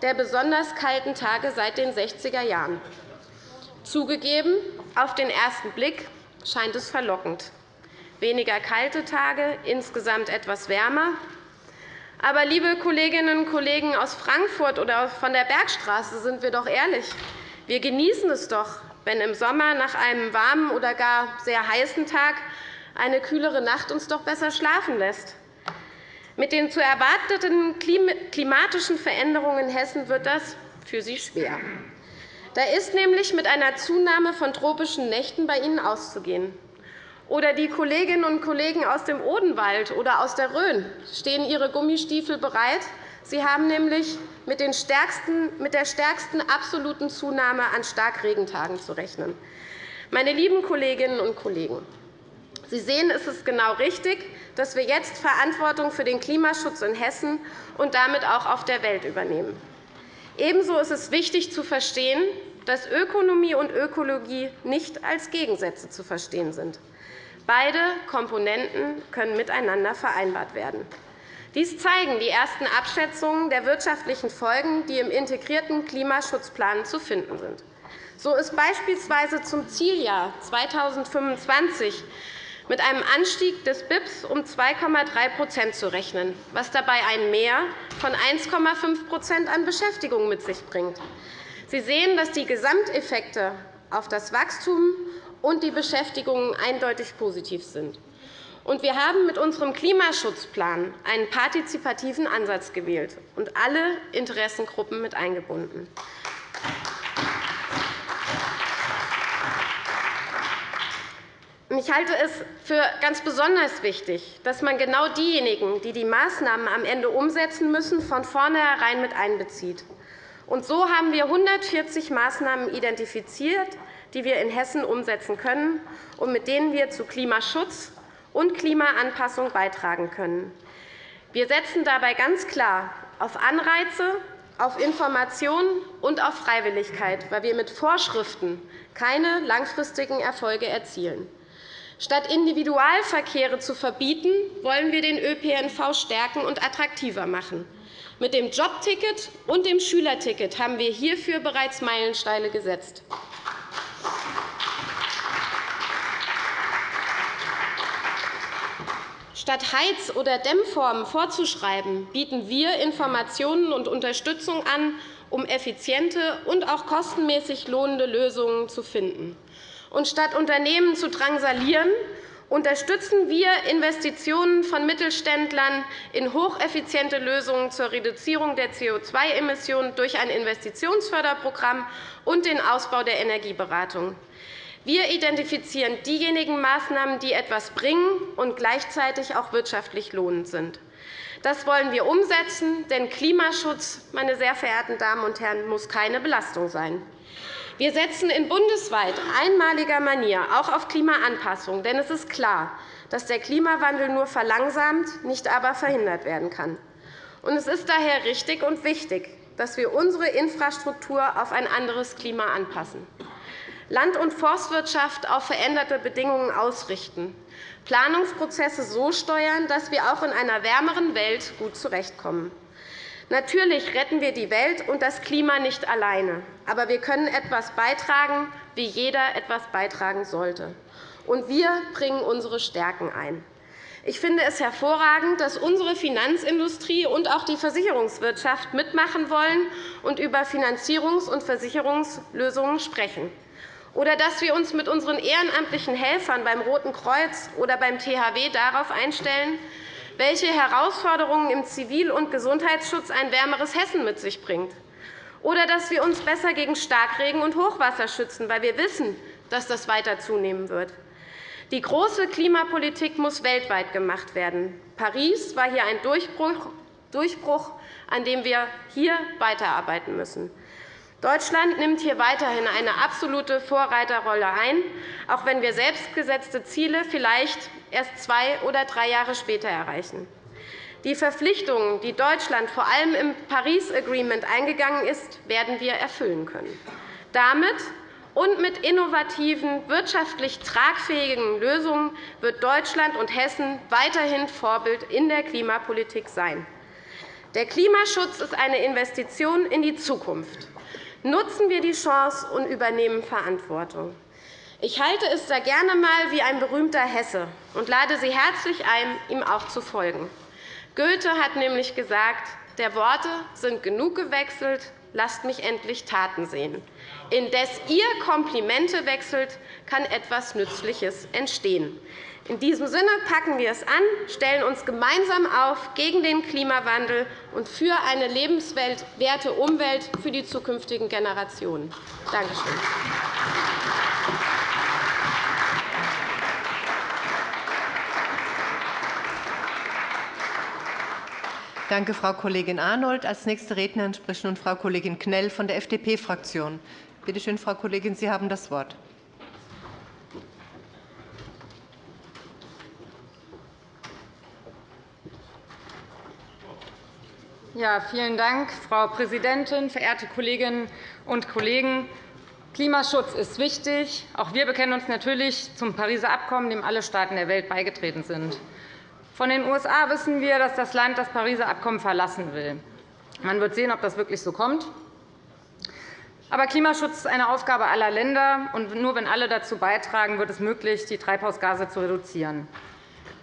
der besonders kalten Tage seit den 60er Jahren. Zugegeben, auf den ersten Blick scheint es verlockend. Weniger kalte Tage, insgesamt etwas wärmer. Aber, liebe Kolleginnen und Kollegen aus Frankfurt oder von der Bergstraße, sind wir doch ehrlich. Wir genießen es doch, wenn im Sommer nach einem warmen oder gar sehr heißen Tag eine kühlere Nacht uns doch besser schlafen lässt. Mit den zu erwarteten klimatischen Veränderungen in Hessen wird das für Sie schwer. Da ist nämlich mit einer Zunahme von tropischen Nächten bei Ihnen auszugehen. Oder die Kolleginnen und Kollegen aus dem Odenwald oder aus der Rhön stehen ihre Gummistiefel bereit. Sie haben nämlich mit, der stärksten absoluten Zunahme an Starkregentagen zu rechnen. Meine lieben Kolleginnen und Kollegen, Sie sehen, es ist genau richtig, dass wir jetzt Verantwortung für den Klimaschutz in Hessen und damit auch auf der Welt übernehmen. Ebenso ist es wichtig zu verstehen, dass Ökonomie und Ökologie nicht als Gegensätze zu verstehen sind. Beide Komponenten können miteinander vereinbart werden. Dies zeigen die ersten Abschätzungen der wirtschaftlichen Folgen, die im integrierten Klimaschutzplan zu finden sind. So ist beispielsweise zum Zieljahr 2025 mit einem Anstieg des BIPs um 2,3% zu rechnen, was dabei ein Mehr von 1,5% an Beschäftigung mit sich bringt. Sie sehen, dass die Gesamteffekte auf das Wachstum und die Beschäftigung eindeutig positiv sind. Wir haben mit unserem Klimaschutzplan einen partizipativen Ansatz gewählt und alle Interessengruppen mit eingebunden. Ich halte es für ganz besonders wichtig, dass man genau diejenigen, die die Maßnahmen am Ende umsetzen müssen, von vornherein mit einbezieht. Und so haben wir 140 Maßnahmen identifiziert, die wir in Hessen umsetzen können und mit denen wir zu Klimaschutz und Klimaanpassung beitragen können. Wir setzen dabei ganz klar auf Anreize, auf Information und auf Freiwilligkeit, weil wir mit Vorschriften keine langfristigen Erfolge erzielen. Statt Individualverkehre zu verbieten, wollen wir den ÖPNV stärken und attraktiver machen. Mit dem Jobticket und dem Schülerticket haben wir hierfür bereits Meilensteine gesetzt. Statt Heiz- oder Dämmformen vorzuschreiben, bieten wir Informationen und Unterstützung an, um effiziente und auch kostenmäßig lohnende Lösungen zu finden. Und statt Unternehmen zu drangsalieren, unterstützen wir Investitionen von Mittelständlern in hocheffiziente Lösungen zur Reduzierung der CO2-Emissionen durch ein Investitionsförderprogramm und den Ausbau der Energieberatung. Wir identifizieren diejenigen Maßnahmen, die etwas bringen und gleichzeitig auch wirtschaftlich lohnend sind. Das wollen wir umsetzen, denn Klimaschutz, meine sehr verehrten Damen und Herren, muss keine Belastung sein. Wir setzen in bundesweit einmaliger Manier auch auf Klimaanpassung, denn es ist klar, dass der Klimawandel nur verlangsamt, nicht aber verhindert werden kann. Es ist daher richtig und wichtig, dass wir unsere Infrastruktur auf ein anderes Klima anpassen. Land- und Forstwirtschaft auf veränderte Bedingungen ausrichten, Planungsprozesse so steuern, dass wir auch in einer wärmeren Welt gut zurechtkommen. Natürlich retten wir die Welt und das Klima nicht alleine, aber wir können etwas beitragen, wie jeder etwas beitragen sollte. Und wir bringen unsere Stärken ein. Ich finde es hervorragend, dass unsere Finanzindustrie und auch die Versicherungswirtschaft mitmachen wollen und über Finanzierungs- und Versicherungslösungen sprechen oder dass wir uns mit unseren ehrenamtlichen Helfern beim Roten Kreuz oder beim THW darauf einstellen, welche Herausforderungen im Zivil- und Gesundheitsschutz ein wärmeres Hessen mit sich bringt, oder dass wir uns besser gegen Starkregen und Hochwasser schützen, weil wir wissen, dass das weiter zunehmen wird. Die große Klimapolitik muss weltweit gemacht werden. Paris war hier ein Durchbruch, an dem wir hier weiterarbeiten müssen. Deutschland nimmt hier weiterhin eine absolute Vorreiterrolle ein, auch wenn wir selbstgesetzte Ziele vielleicht erst zwei oder drei Jahre später erreichen. Die Verpflichtungen, die Deutschland vor allem im Paris Agreement eingegangen ist, werden wir erfüllen können. Damit und mit innovativen, wirtschaftlich tragfähigen Lösungen wird Deutschland und Hessen weiterhin Vorbild in der Klimapolitik sein. Der Klimaschutz ist eine Investition in die Zukunft. Nutzen wir die Chance und übernehmen Verantwortung. Ich halte es da gerne einmal wie ein berühmter Hesse und lade Sie herzlich ein, ihm auch zu folgen. Goethe hat nämlich gesagt, der Worte sind genug gewechselt, lasst mich endlich Taten sehen. Indes ihr Komplimente wechselt, kann etwas Nützliches entstehen. In diesem Sinne packen wir es an, stellen uns gemeinsam auf gegen den Klimawandel und für eine lebenswerte Umwelt für die zukünftigen Generationen. Danke schön. Danke, Frau Kollegin Arnold. Als nächste Rednerin spricht nun Frau Kollegin Knell von der FDP-Fraktion. Bitte schön, Frau Kollegin, Sie haben das Wort. Ja, vielen Dank, Frau Präsidentin, verehrte Kolleginnen und Kollegen! Klimaschutz ist wichtig. Auch wir bekennen uns natürlich zum Pariser Abkommen, dem alle Staaten der Welt beigetreten sind. Von den USA wissen wir, dass das Land das Pariser Abkommen verlassen will. Man wird sehen, ob das wirklich so kommt. Aber Klimaschutz ist eine Aufgabe aller Länder. und Nur wenn alle dazu beitragen, wird es möglich, die Treibhausgase zu reduzieren.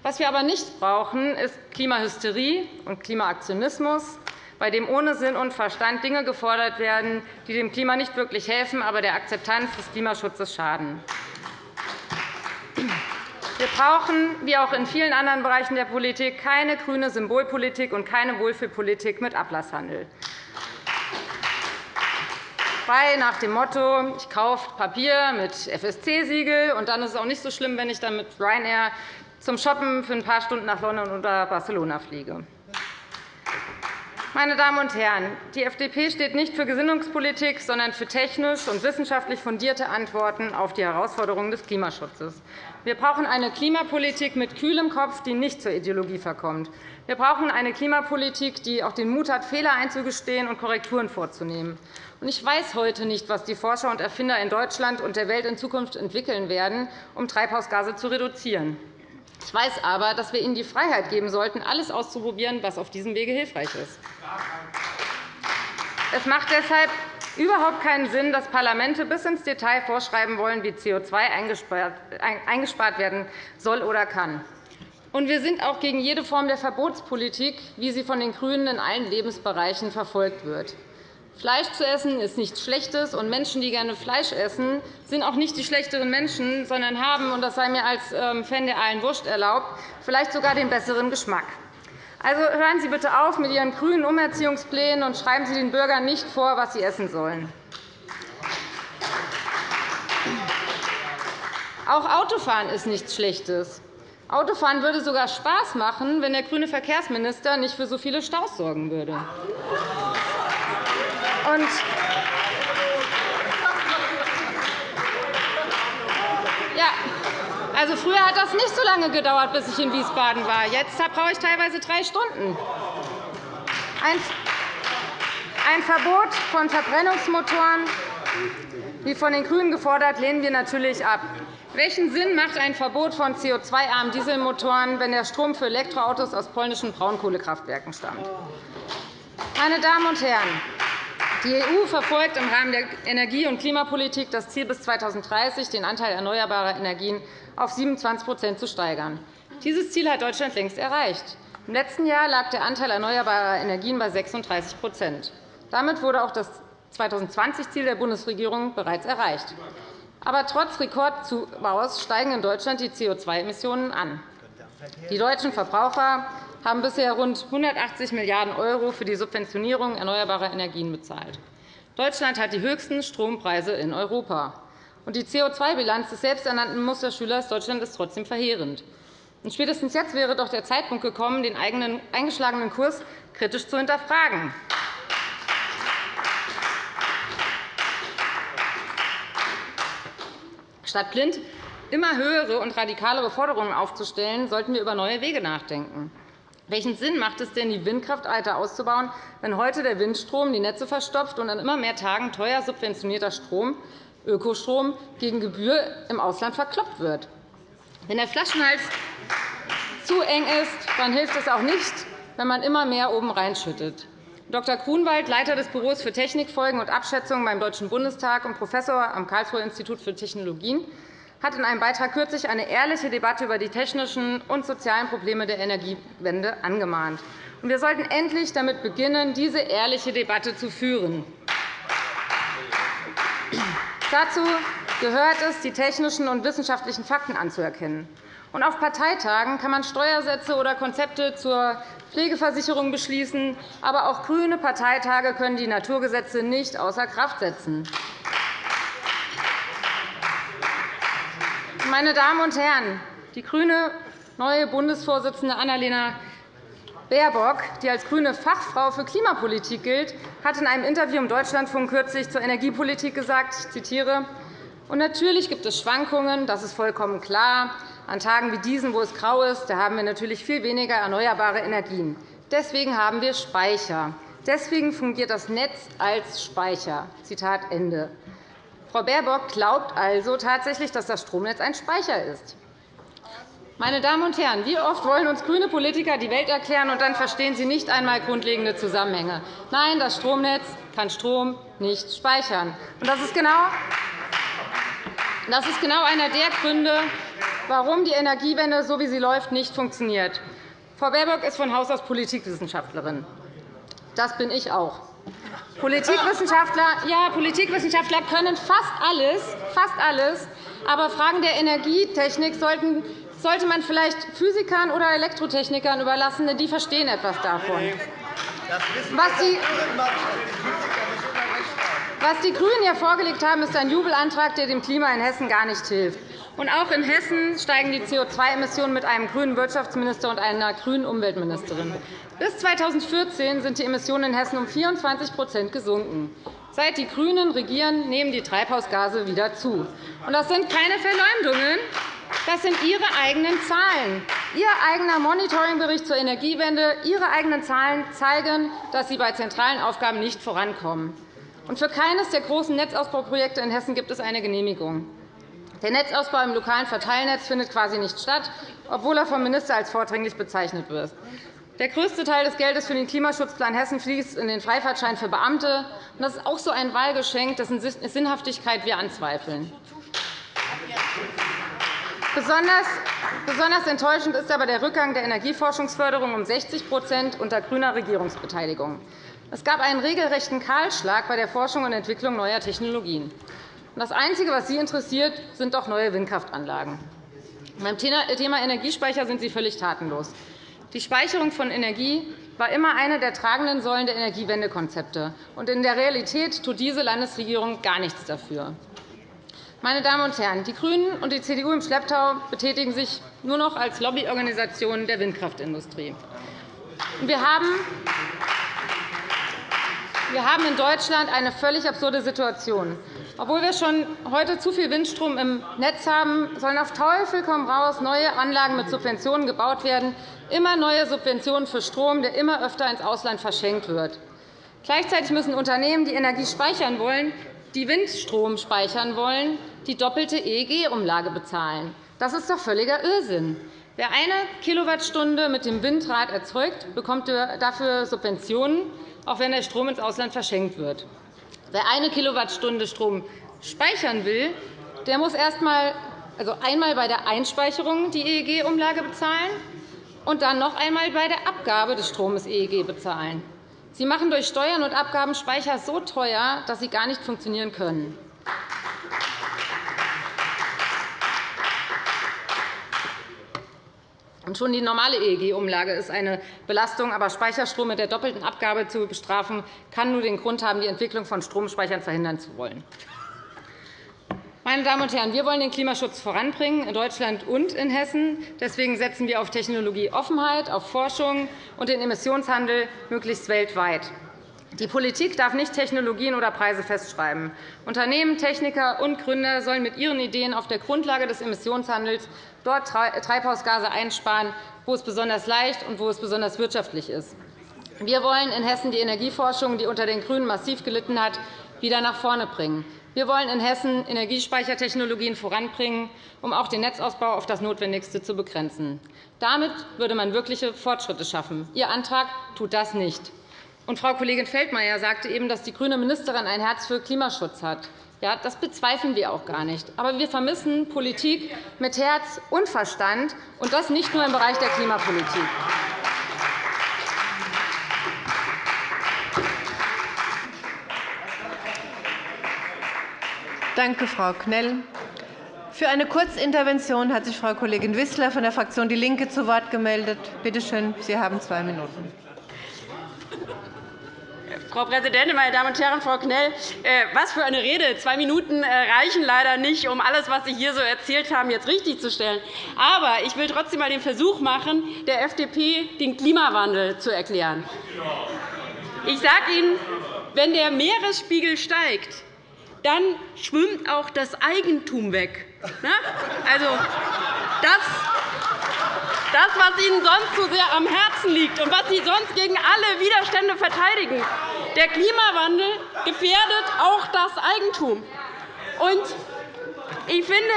Was wir aber nicht brauchen, ist Klimahysterie und Klimaaktionismus, bei dem ohne Sinn und Verstand Dinge gefordert werden, die dem Klima nicht wirklich helfen, aber der Akzeptanz des Klimaschutzes schaden. Wir brauchen, wie auch in vielen anderen Bereichen der Politik, keine grüne Symbolpolitik und keine Wohlfühlpolitik mit Ablasshandel. Frei nach dem Motto, ich kaufe Papier mit FSC-Siegel, und dann ist es auch nicht so schlimm, wenn ich dann mit Ryanair zum Shoppen für ein paar Stunden nach London oder Barcelona fliege. Meine Damen und Herren, die FDP steht nicht für Gesinnungspolitik, sondern für technisch und wissenschaftlich fundierte Antworten auf die Herausforderungen des Klimaschutzes. Wir brauchen eine Klimapolitik mit kühlem Kopf, die nicht zur Ideologie verkommt. Wir brauchen eine Klimapolitik, die auch den Mut hat, Fehler einzugestehen und Korrekturen vorzunehmen. Ich weiß heute nicht, was die Forscher und Erfinder in Deutschland und der Welt in Zukunft entwickeln werden, um Treibhausgase zu reduzieren. Ich weiß aber, dass wir ihnen die Freiheit geben sollten, alles auszuprobieren, was auf diesem Wege hilfreich ist. Es macht deshalb überhaupt keinen Sinn, dass Parlamente bis ins Detail vorschreiben wollen, wie CO2 eingespart werden soll oder kann. Und wir sind auch gegen jede Form der Verbotspolitik, wie sie von den GRÜNEN in allen Lebensbereichen verfolgt wird. Fleisch zu essen ist nichts Schlechtes, und Menschen, die gerne Fleisch essen, sind auch nicht die schlechteren Menschen, sondern haben, und das sei mir als ähm, Fan der Allen Wurst erlaubt, vielleicht sogar den besseren Geschmack. Also hören Sie bitte auf mit Ihren grünen Umerziehungsplänen und schreiben Sie den Bürgern nicht vor, was sie essen sollen. Auch Autofahren ist nichts Schlechtes. Autofahren würde sogar Spaß machen, wenn der grüne Verkehrsminister nicht für so viele Staus sorgen würde. Und ja, also früher hat das nicht so lange gedauert, bis ich in Wiesbaden war. Jetzt brauche ich teilweise drei Stunden. Ein Verbot von Verbrennungsmotoren, wie von den GRÜNEN gefordert, lehnen wir natürlich ab. Welchen Sinn macht ein Verbot von CO2-armen Dieselmotoren, wenn der Strom für Elektroautos aus polnischen Braunkohlekraftwerken stammt? Meine Damen und Herren, die EU verfolgt im Rahmen der Energie- und Klimapolitik das Ziel, bis 2030 den Anteil erneuerbarer Energien auf 27% zu steigern. Dieses Ziel hat Deutschland längst erreicht. Im letzten Jahr lag der Anteil erneuerbarer Energien bei 36% Damit wurde auch das 2020-Ziel der Bundesregierung bereits erreicht. Aber trotz Rekordzubaus steigen in Deutschland die CO2-Emissionen an. Die deutschen Verbraucher haben bisher rund 180 Milliarden € für die Subventionierung erneuerbarer Energien bezahlt. Deutschland hat die höchsten Strompreise in Europa. Und die CO2-Bilanz des selbsternannten Musterschülers Deutschland ist trotzdem verheerend. Spätestens jetzt wäre doch der Zeitpunkt gekommen, den eigenen eingeschlagenen Kurs kritisch zu hinterfragen. Statt blind immer höhere und radikalere Forderungen aufzustellen, sollten wir über neue Wege nachdenken. Welchen Sinn macht es denn, die Windkraft weiter auszubauen, wenn heute der Windstrom die Netze verstopft und an immer mehr Tagen teuer subventionierter Strom, Ökostrom, gegen Gebühr im Ausland verkloppt wird? Wenn der Flaschenhals zu eng ist, dann hilft es auch nicht, wenn man immer mehr oben reinschüttet. Dr. Grunwald, Leiter des Büros für Technikfolgen und Abschätzungen beim Deutschen Bundestag und Professor am Karlsruher Institut für Technologien, hat in einem Beitrag kürzlich eine ehrliche Debatte über die technischen und sozialen Probleme der Energiewende angemahnt. Wir sollten endlich damit beginnen, diese ehrliche Debatte zu führen. Dazu gehört es, die technischen und wissenschaftlichen Fakten anzuerkennen. Und auf Parteitagen kann man Steuersätze oder Konzepte zur Pflegeversicherung beschließen, aber auch grüne Parteitage können die Naturgesetze nicht außer Kraft setzen. Meine Damen und Herren, die grüne neue Bundesvorsitzende Annalena Baerbock, die als grüne Fachfrau für Klimapolitik gilt, hat in einem Interview im Deutschlandfunk kürzlich zur Energiepolitik gesagt, ich zitiere, und natürlich gibt es Schwankungen, das ist vollkommen klar. An Tagen wie diesen, wo es grau ist, da haben wir natürlich viel weniger erneuerbare Energien. Deswegen haben wir Speicher. Deswegen fungiert das Netz als Speicher. Zitat Ende. Frau Baerbock glaubt also tatsächlich, dass das Stromnetz ein Speicher ist. Meine Damen und Herren, wie oft wollen uns grüne Politiker die Welt erklären, und dann verstehen sie nicht einmal grundlegende Zusammenhänge. Nein, das Stromnetz kann Strom nicht speichern. Das ist genau das ist genau einer der Gründe, warum die Energiewende, so wie sie läuft, nicht funktioniert. Frau Baerbock ist von Haus aus Politikwissenschaftlerin. Das bin ich auch. Politikwissenschaftler, ja, Politikwissenschaftler können fast alles, fast alles, aber Fragen der Energietechnik sollten sollte man vielleicht Physikern oder Elektrotechnikern überlassen, denn die verstehen etwas davon. Was die, was die GRÜNEN hier vorgelegt haben, ist ein Jubelantrag, der dem Klima in Hessen gar nicht hilft. Und auch in Hessen steigen die CO2-Emissionen mit einem grünen Wirtschaftsminister und einer grünen Umweltministerin. Bis 2014 sind die Emissionen in Hessen um 24% gesunken. Seit die GRÜNEN regieren, nehmen die Treibhausgase wieder zu. das sind keine Verleumdungen. Das sind Ihre eigenen Zahlen. Ihr eigener Monitoringbericht zur Energiewende, Ihre eigenen Zahlen zeigen, dass Sie bei zentralen Aufgaben nicht vorankommen. für keines der großen Netzausbauprojekte in Hessen gibt es eine Genehmigung. Der Netzausbau im lokalen Verteilnetz findet quasi nicht statt, obwohl er vom Minister als vordringlich bezeichnet wird. Der größte Teil des Geldes für den Klimaschutzplan Hessen fließt in den Freifahrtschein für Beamte. Das ist auch so ein Wahlgeschenk, dessen Sinnhaftigkeit wir anzweifeln. Besonders enttäuschend ist aber der Rückgang der Energieforschungsförderung um 60% unter grüner Regierungsbeteiligung. Es gab einen regelrechten Kahlschlag bei der Forschung und Entwicklung neuer Technologien. Das Einzige, was Sie interessiert, sind doch neue Windkraftanlagen. Beim Thema Energiespeicher sind Sie völlig tatenlos. Die Speicherung von Energie war immer eine der tragenden Säulen der Energiewendekonzepte. In der Realität tut diese Landesregierung gar nichts dafür. Meine Damen und Herren, die GRÜNEN und die CDU im Schlepptau betätigen sich nur noch als Lobbyorganisationen der Windkraftindustrie. Wir haben in Deutschland eine völlig absurde Situation. Obwohl wir schon heute zu viel Windstrom im Netz haben, sollen auf Teufel komm raus neue Anlagen mit Subventionen gebaut werden, immer neue Subventionen für Strom, der immer öfter ins Ausland verschenkt wird. Gleichzeitig müssen Unternehmen, die Energie speichern wollen, die Windstrom speichern wollen, die doppelte EEG-Umlage bezahlen. Das ist doch völliger Irrsinn. Wer eine Kilowattstunde mit dem Windrad erzeugt, bekommt dafür Subventionen auch wenn der Strom ins Ausland verschenkt wird. Wer eine Kilowattstunde Strom speichern will, der muss erst einmal, also einmal bei der Einspeicherung die EEG-Umlage bezahlen und dann noch einmal bei der Abgabe des Stromes EEG bezahlen. Sie machen durch Steuern und Abgaben Speicher so teuer, dass sie gar nicht funktionieren können. Schon die normale EEG-Umlage ist eine Belastung. Aber Speicherstrom mit der doppelten Abgabe zu bestrafen, kann nur den Grund haben, die Entwicklung von Stromspeichern verhindern zu wollen. Meine Damen und Herren, wir wollen den Klimaschutz voranbringen, in Deutschland und in Hessen. Deswegen setzen wir auf Technologieoffenheit, auf Forschung und den Emissionshandel möglichst weltweit. Die Politik darf nicht Technologien oder Preise festschreiben. Unternehmen, Techniker und Gründer sollen mit ihren Ideen auf der Grundlage des Emissionshandels dort Treibhausgase einsparen, wo es besonders leicht und wo es besonders wirtschaftlich ist. Wir wollen in Hessen die Energieforschung, die unter den GRÜNEN massiv gelitten hat, wieder nach vorne bringen. Wir wollen in Hessen Energiespeichertechnologien voranbringen, um auch den Netzausbau auf das Notwendigste zu begrenzen. Damit würde man wirkliche Fortschritte schaffen. Ihr Antrag tut das nicht. Frau Kollegin Feldmayer sagte eben, dass die grüne Ministerin ein Herz für Klimaschutz hat. Ja, das bezweifeln wir auch gar nicht. Aber wir vermissen Politik mit Herz und Verstand, und das nicht nur im Bereich der Klimapolitik. Danke, Frau Knell. Für eine Kurzintervention hat sich Frau Kollegin Wissler von der Fraktion DIE LINKE zu Wort gemeldet. Bitte schön, Sie haben zwei Minuten. Frau Präsidentin, meine Damen und Herren! Frau Knell, äh, was für eine Rede! Zwei Minuten äh, reichen leider nicht, um alles, was Sie hier so erzählt haben, jetzt richtigzustellen. Aber ich will trotzdem einmal den Versuch machen, der FDP den Klimawandel zu erklären. Ich sage Ihnen, wenn der Meeresspiegel steigt, dann schwimmt auch das Eigentum weg. Ne? Also, das, das, was Ihnen sonst so sehr am Herzen liegt und was Sie sonst gegen alle Widerstände verteidigen, der Klimawandel gefährdet auch das Eigentum. ich finde,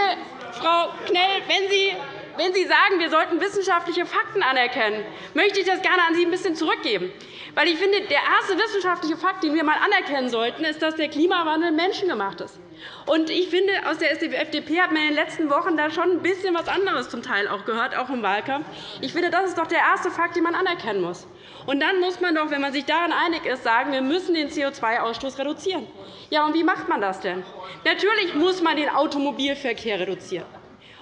Frau Knell, wenn Sie wenn Sie sagen, wir sollten wissenschaftliche Fakten anerkennen, möchte ich das gerne an Sie ein bisschen zurückgeben. Weil ich finde, der erste wissenschaftliche Fakt, den wir einmal anerkennen sollten, ist, dass der Klimawandel menschengemacht ist. Und ich finde, aus der FDP hat man in den letzten Wochen da schon ein bisschen was anderes zum Teil auch gehört, auch im Wahlkampf. Ich finde, das ist doch der erste Fakt, den man anerkennen muss. Und dann muss man doch, wenn man sich daran einig ist, sagen, wir müssen den CO2-Ausstoß reduzieren. Ja, und wie macht man das denn? Natürlich muss man den Automobilverkehr reduzieren.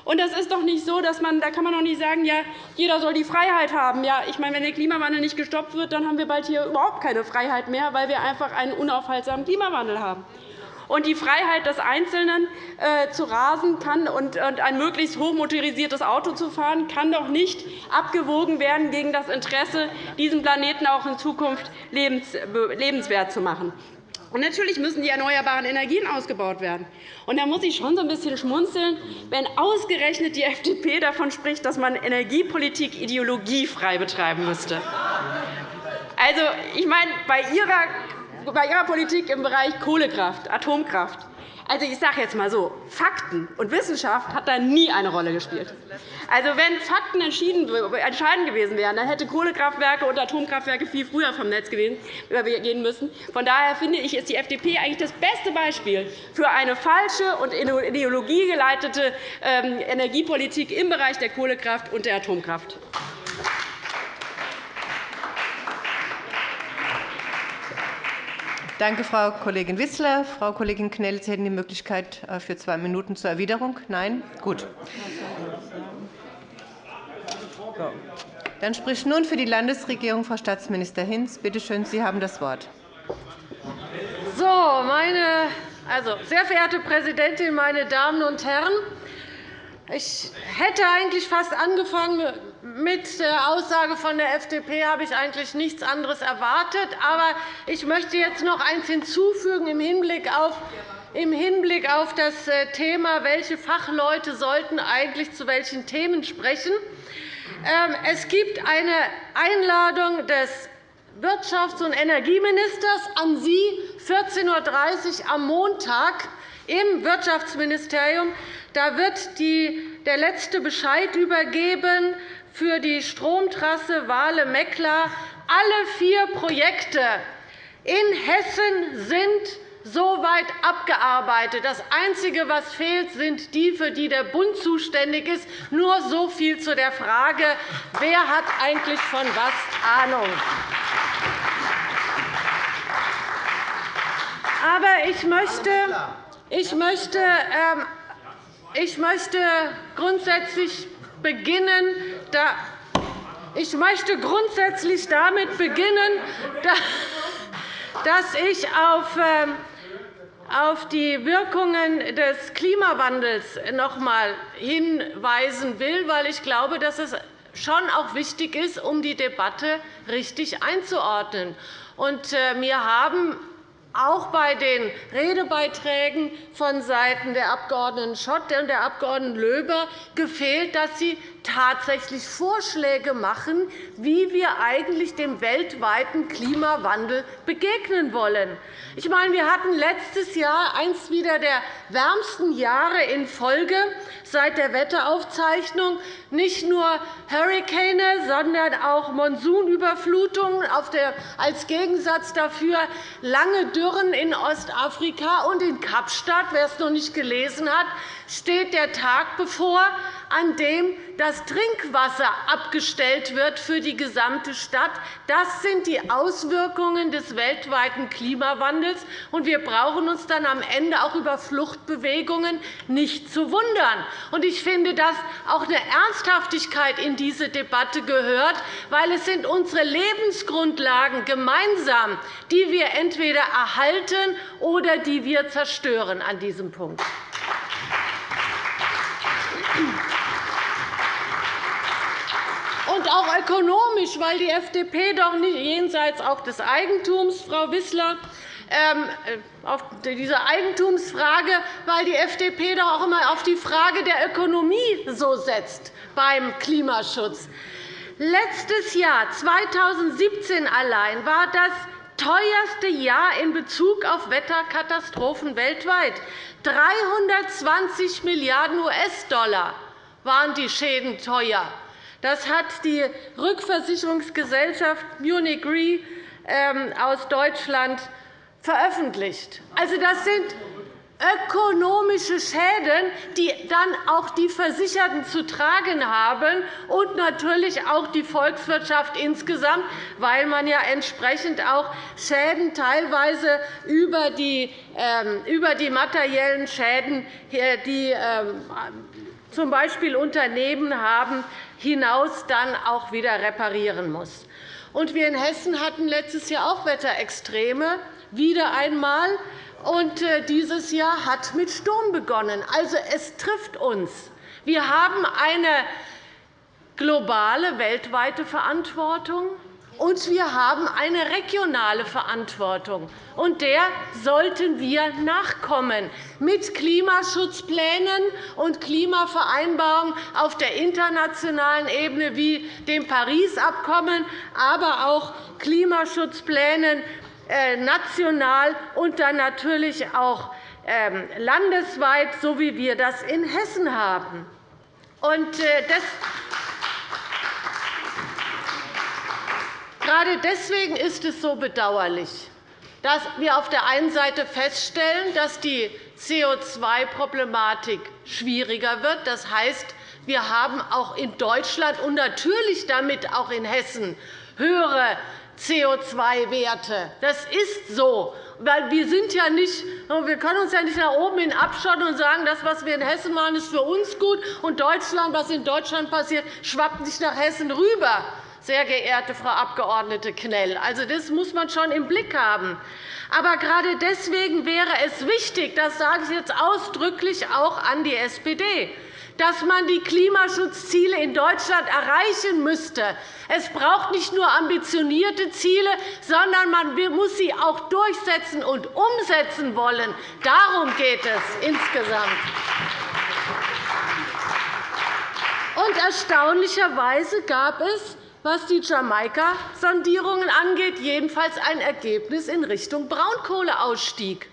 Und das ist doch nicht so, dass man, da kann man doch nicht sagen, ja, jeder soll die Freiheit haben. Ja, ich meine, wenn der Klimawandel nicht gestoppt wird, dann haben wir bald hier überhaupt keine Freiheit mehr, weil wir einfach einen unaufhaltsamen Klimawandel haben. Und die Freiheit des Einzelnen äh, zu rasen kann und ein möglichst hochmotorisiertes Auto zu fahren, kann doch nicht abgewogen werden gegen das Interesse, diesen Planeten auch in Zukunft lebenswert zu machen. Und natürlich müssen die erneuerbaren Energien ausgebaut werden. Und da muss ich schon so ein bisschen schmunzeln, wenn ausgerechnet die FDP davon spricht, dass man Energiepolitik ideologiefrei betreiben müsste. Also, ich meine, bei Ihrer, bei Ihrer Politik im Bereich Kohlekraft, Atomkraft also, ich sage jetzt einmal so, Fakten und Wissenschaft hat da nie eine Rolle gespielt. Also, wenn Fakten entscheidend gewesen wären, dann hätte Kohlekraftwerke und Atomkraftwerke viel früher vom Netz gehen müssen. Von daher finde ich, ist die FDP eigentlich das beste Beispiel für eine falsche und ideologiegeleitete ähm, Energiepolitik im Bereich der Kohlekraft und der Atomkraft. Danke, Frau Kollegin Wissler. Frau Kollegin Knell, Sie hätten die Möglichkeit äh, für zwei Minuten zur Erwiderung. Nein? Gut. Dann spricht nun für die Landesregierung Frau Staatsminister Hinz. Bitte schön, Sie haben das Wort. So, meine, also, sehr verehrte Präsidentin, meine Damen und Herren! Ich hätte eigentlich fast angefangen mit der Aussage von der FDP habe ich eigentlich nichts anderes erwartet. Aber ich möchte jetzt noch eines hinzufügen im Hinblick auf im Hinblick auf das äh, Thema, welche Fachleute sollten eigentlich zu welchen Themen sprechen. Ähm, es gibt eine Einladung des Wirtschafts- und Energieministers an Sie 14.30 Uhr am Montag im Wirtschaftsministerium. Da wird der letzte Bescheid übergeben für die Stromtrasse Wale-Meckler. Alle vier Projekte in Hessen sind soweit abgearbeitet. Das Einzige, was fehlt, sind die, für die der Bund zuständig ist. Nur so viel zu der Frage, wer hat eigentlich von was Ahnung. Aber ich möchte, ich möchte, ähm, ich möchte grundsätzlich beginnen, ich möchte grundsätzlich damit beginnen, dass ich ähm, auf die Wirkungen des Klimawandels noch einmal hinweisen will, weil ich glaube, dass es schon auch wichtig ist, um die Debatte richtig einzuordnen. Äh, mir haben auch bei den Redebeiträgen vonseiten der Abg. Schott und der Abg. Löber gefehlt, dass Sie tatsächlich Vorschläge machen, wie wir eigentlich dem weltweiten Klimawandel begegnen wollen. Ich meine, wir hatten letztes Jahr eines wieder der wärmsten Jahre in Folge seit der Wetteraufzeichnung. Nicht nur Hurrikane, sondern auch Monsunüberflutungen, als Gegensatz dafür lange Dürren in Ostafrika und in Kapstadt. Wer es noch nicht gelesen hat, steht der Tag bevor, an dem das Trinkwasser abgestellt wird für die gesamte Stadt. Das sind die Auswirkungen des weltweiten Klimawandels. Wir brauchen uns dann am Ende auch über Fluchtbewegungen nicht zu wundern. Ich finde, dass auch eine Ernsthaftigkeit in diese Debatte gehört, weil es sind unsere Lebensgrundlagen gemeinsam, die wir entweder erhalten oder die wir zerstören an diesem Punkt. Auch ökonomisch, weil die FDP doch nicht jenseits auch des Eigentums, Frau Wissler, ähm, äh, auf diese Eigentumsfrage, weil die FDP doch auch immer auf die Frage der Ökonomie so setzt beim Klimaschutz. Letztes Jahr, 2017 allein, war das teuerste Jahr in Bezug auf Wetterkatastrophen weltweit. 320 Milliarden US-Dollar waren die Schäden teuer. Das hat die Rückversicherungsgesellschaft Munich Re ähm, aus Deutschland veröffentlicht. Also, das sind ökonomische Schäden, die dann auch die Versicherten zu tragen haben und natürlich auch die Volkswirtschaft insgesamt, weil man ja entsprechend auch Schäden teilweise über die, ähm, über die materiellen Schäden, die ähm, z. B. Unternehmen haben, hinaus dann auch wieder reparieren muss. Und wir in Hessen hatten letztes Jahr auch Wetterextreme, wieder einmal. Und äh, dieses Jahr hat mit Sturm begonnen. Also, es trifft uns. Wir haben eine globale, weltweite Verantwortung. Und wir haben eine regionale Verantwortung. Und der sollten wir nachkommen mit Klimaschutzplänen und Klimavereinbarungen auf der internationalen Ebene wie dem Paris-Abkommen, aber auch Klimaschutzplänen national und dann natürlich auch ähm, landesweit, so wie wir das in Hessen haben. Äh, Gerade deswegen ist es so bedauerlich, dass wir auf der einen Seite feststellen, dass die CO2-Problematik schwieriger wird. Das heißt, wir haben auch in Deutschland und natürlich damit auch in Hessen höhere CO2-Werte. Das ist so. Weil wir, sind ja nicht, wir können uns ja nicht nach oben hin abschotten und sagen, das, was wir in Hessen machen, ist für uns gut, und Deutschland, was in Deutschland passiert, schwappt nicht nach Hessen rüber sehr geehrte Frau Abg. Knell. Also, das muss man schon im Blick haben. Aber gerade deswegen wäre es wichtig, das sage ich jetzt ausdrücklich auch an die SPD, dass man die Klimaschutzziele in Deutschland erreichen müsste. Es braucht nicht nur ambitionierte Ziele, sondern man muss sie auch durchsetzen und umsetzen wollen. Darum geht es insgesamt. Und erstaunlicherweise gab es was die Jamaika-Sondierungen angeht, jedenfalls ein Ergebnis in Richtung Braunkohleausstieg.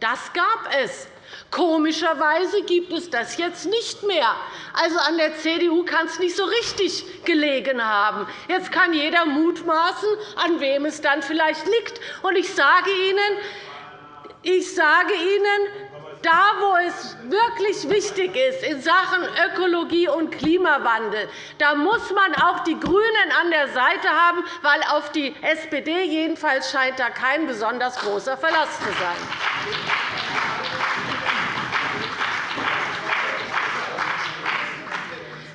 Das gab es. Komischerweise gibt es das jetzt nicht mehr. Also an der CDU kann es nicht so richtig gelegen haben. Jetzt kann jeder mutmaßen, an wem es dann vielleicht liegt. Und ich sage Ihnen, ich sage Ihnen da, wo es wirklich wichtig ist in Sachen Ökologie und Klimawandel, da muss man auch die GRÜNEN an der Seite haben, weil auf die SPD jedenfalls scheint da kein besonders großer Verlass zu sein.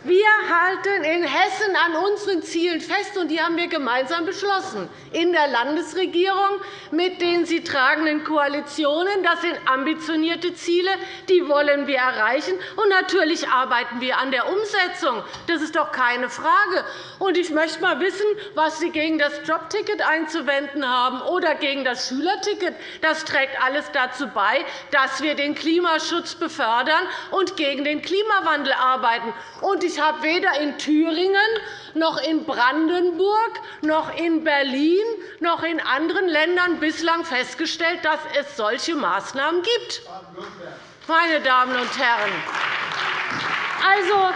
Wir halten in Hessen an unseren Zielen fest, und die haben wir gemeinsam beschlossen in der Landesregierung mit den sie tragenden Koalitionen. Das sind ambitionierte Ziele, die wollen wir erreichen. Und natürlich arbeiten wir an der Umsetzung. Das ist doch keine Frage. Und ich möchte einmal wissen, was Sie gegen das Jobticket einzuwenden haben oder gegen das Schülerticket. Das trägt alles dazu bei, dass wir den Klimaschutz befördern und gegen den Klimawandel arbeiten. Und ich habe weder in Thüringen noch in Brandenburg noch in Berlin noch in anderen Ländern bislang festgestellt, dass es solche Maßnahmen gibt. Meine Damen und Herren, also,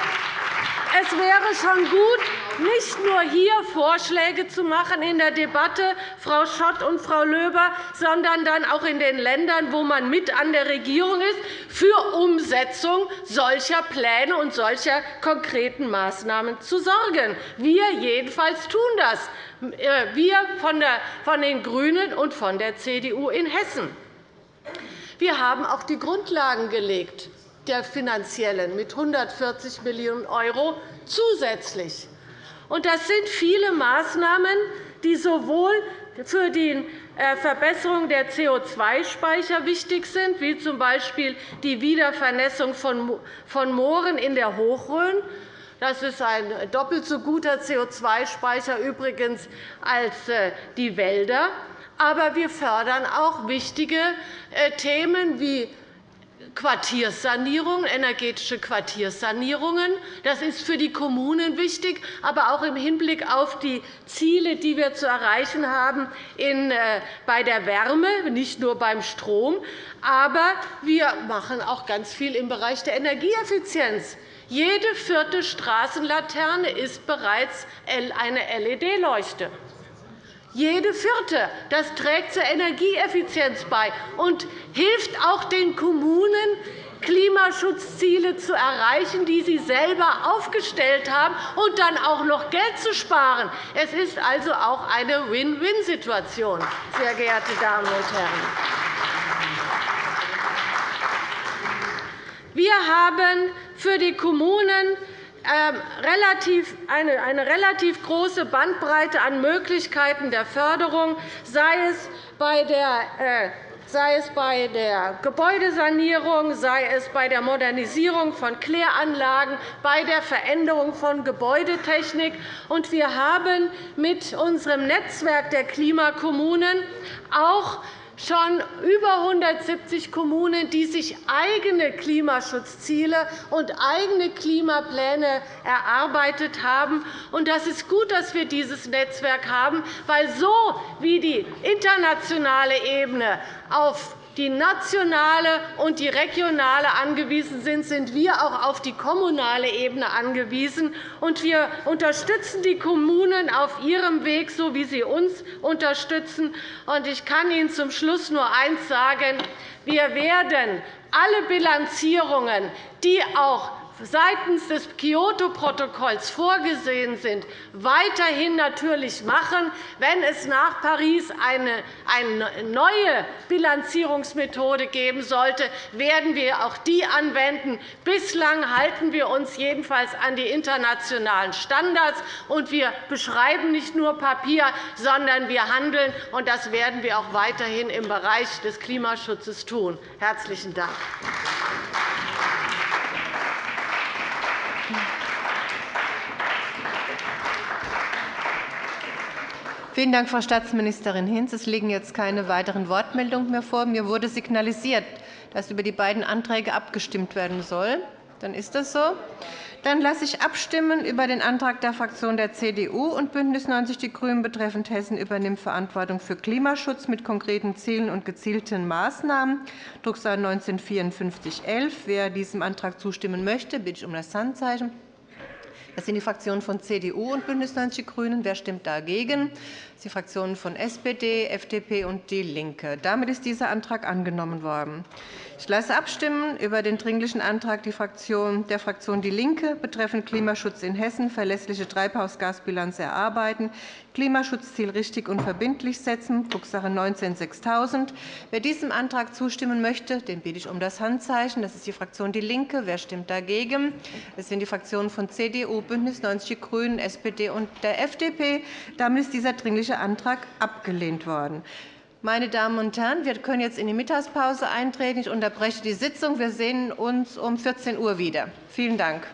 es wäre schon gut, nicht nur hier Vorschläge zu machen in der Debatte, Frau Schott und Frau Löber, sondern dann auch in den Ländern, wo man mit an der Regierung ist, für Umsetzung solcher Pläne und solcher konkreten Maßnahmen zu sorgen. Wir jedenfalls tun das, äh, wir von den GRÜNEN und von der CDU in Hessen. Wir haben auch die Grundlagen gelegt der finanziellen mit 140 Millionen € zusätzlich. Das sind viele Maßnahmen, die sowohl für die äh, Verbesserung der CO2-Speicher wichtig sind, wie z. B. die Wiedervernässung von Mooren in der Hochrhön. Das ist ein doppelt so guter CO2-Speicher übrigens als äh, die Wälder. Aber wir fördern auch wichtige äh, Themen wie Quartierssanierung, energetische Quartierssanierungen. Das ist für die Kommunen wichtig, aber auch im Hinblick auf die Ziele, die wir zu erreichen haben äh, bei der Wärme, nicht nur beim Strom. Aber wir machen auch ganz viel im Bereich der Energieeffizienz. Jede vierte Straßenlaterne ist bereits eine LED-Leuchte jede vierte. Das trägt zur Energieeffizienz bei und hilft auch den Kommunen, Klimaschutzziele zu erreichen, die sie selber aufgestellt haben, und dann auch noch Geld zu sparen. Es ist also auch eine Win-Win-Situation, sehr geehrte Damen und Herren. Wir haben für die Kommunen eine relativ große Bandbreite an Möglichkeiten der Förderung, sei es bei der äh, sei es bei der Gebäudesanierung, sei es bei der Modernisierung von Kläranlagen, bei der Veränderung von Gebäudetechnik. Wir haben mit unserem Netzwerk der Klimakommunen auch schon über 170 Kommunen, die sich eigene Klimaschutzziele und eigene Klimapläne erarbeitet haben. Das ist gut, dass wir dieses Netzwerk haben, weil so wie die internationale Ebene auf die nationale und die regionale angewiesen sind, sind wir auch auf die kommunale Ebene angewiesen. wir unterstützen die Kommunen auf ihrem Weg, so wie sie uns unterstützen. Ich kann Ihnen zum Schluss nur eines sagen. Wir werden alle Bilanzierungen, die auch seitens des Kyoto-Protokolls vorgesehen sind, weiterhin natürlich machen. Wenn es nach Paris eine neue Bilanzierungsmethode geben sollte, werden wir auch die anwenden. Bislang halten wir uns jedenfalls an die internationalen Standards. und Wir beschreiben nicht nur Papier, sondern wir handeln. und Das werden wir auch weiterhin im Bereich des Klimaschutzes tun. – Herzlichen Dank. Vielen Dank, Frau Staatsministerin Hinz. Es liegen jetzt keine weiteren Wortmeldungen mehr vor. Mir wurde signalisiert, dass über die beiden Anträge abgestimmt werden soll. Dann ist das so. Dann lasse ich abstimmen über den Antrag der Fraktion der CDU und BÜNDNIS 90 die GRÜNEN betreffend Hessen übernimmt Verantwortung für Klimaschutz mit konkreten Zielen und gezielten Maßnahmen, Drucksache 19 5411. Wer diesem Antrag zustimmen möchte, bitte ich um das Handzeichen. Das sind die Fraktionen von CDU und BÜNDNIS 90 die GRÜNEN. Wer stimmt dagegen? Das sind die Fraktionen von SPD, FDP und DIE LINKE. Damit ist dieser Antrag angenommen worden. Ich lasse abstimmen über den Dringlichen Antrag der Fraktion DIE LINKE betreffend Klimaschutz in Hessen, verlässliche Treibhausgasbilanz erarbeiten, Klimaschutzziel richtig und verbindlich setzen, Drucksache 19-6000. Wer diesem Antrag zustimmen möchte, den bitte ich um das Handzeichen. Das ist die Fraktion DIE LINKE. Wer stimmt dagegen? Das sind die Fraktionen von CDU, BÜNDNIS 90 die GRÜNEN, SPD und der FDP. Damit ist dieser Dringliche Antrag abgelehnt worden. Meine Damen und Herren, wir können jetzt in die Mittagspause eintreten. Ich unterbreche die Sitzung. Wir sehen uns um 14 Uhr wieder. Vielen Dank.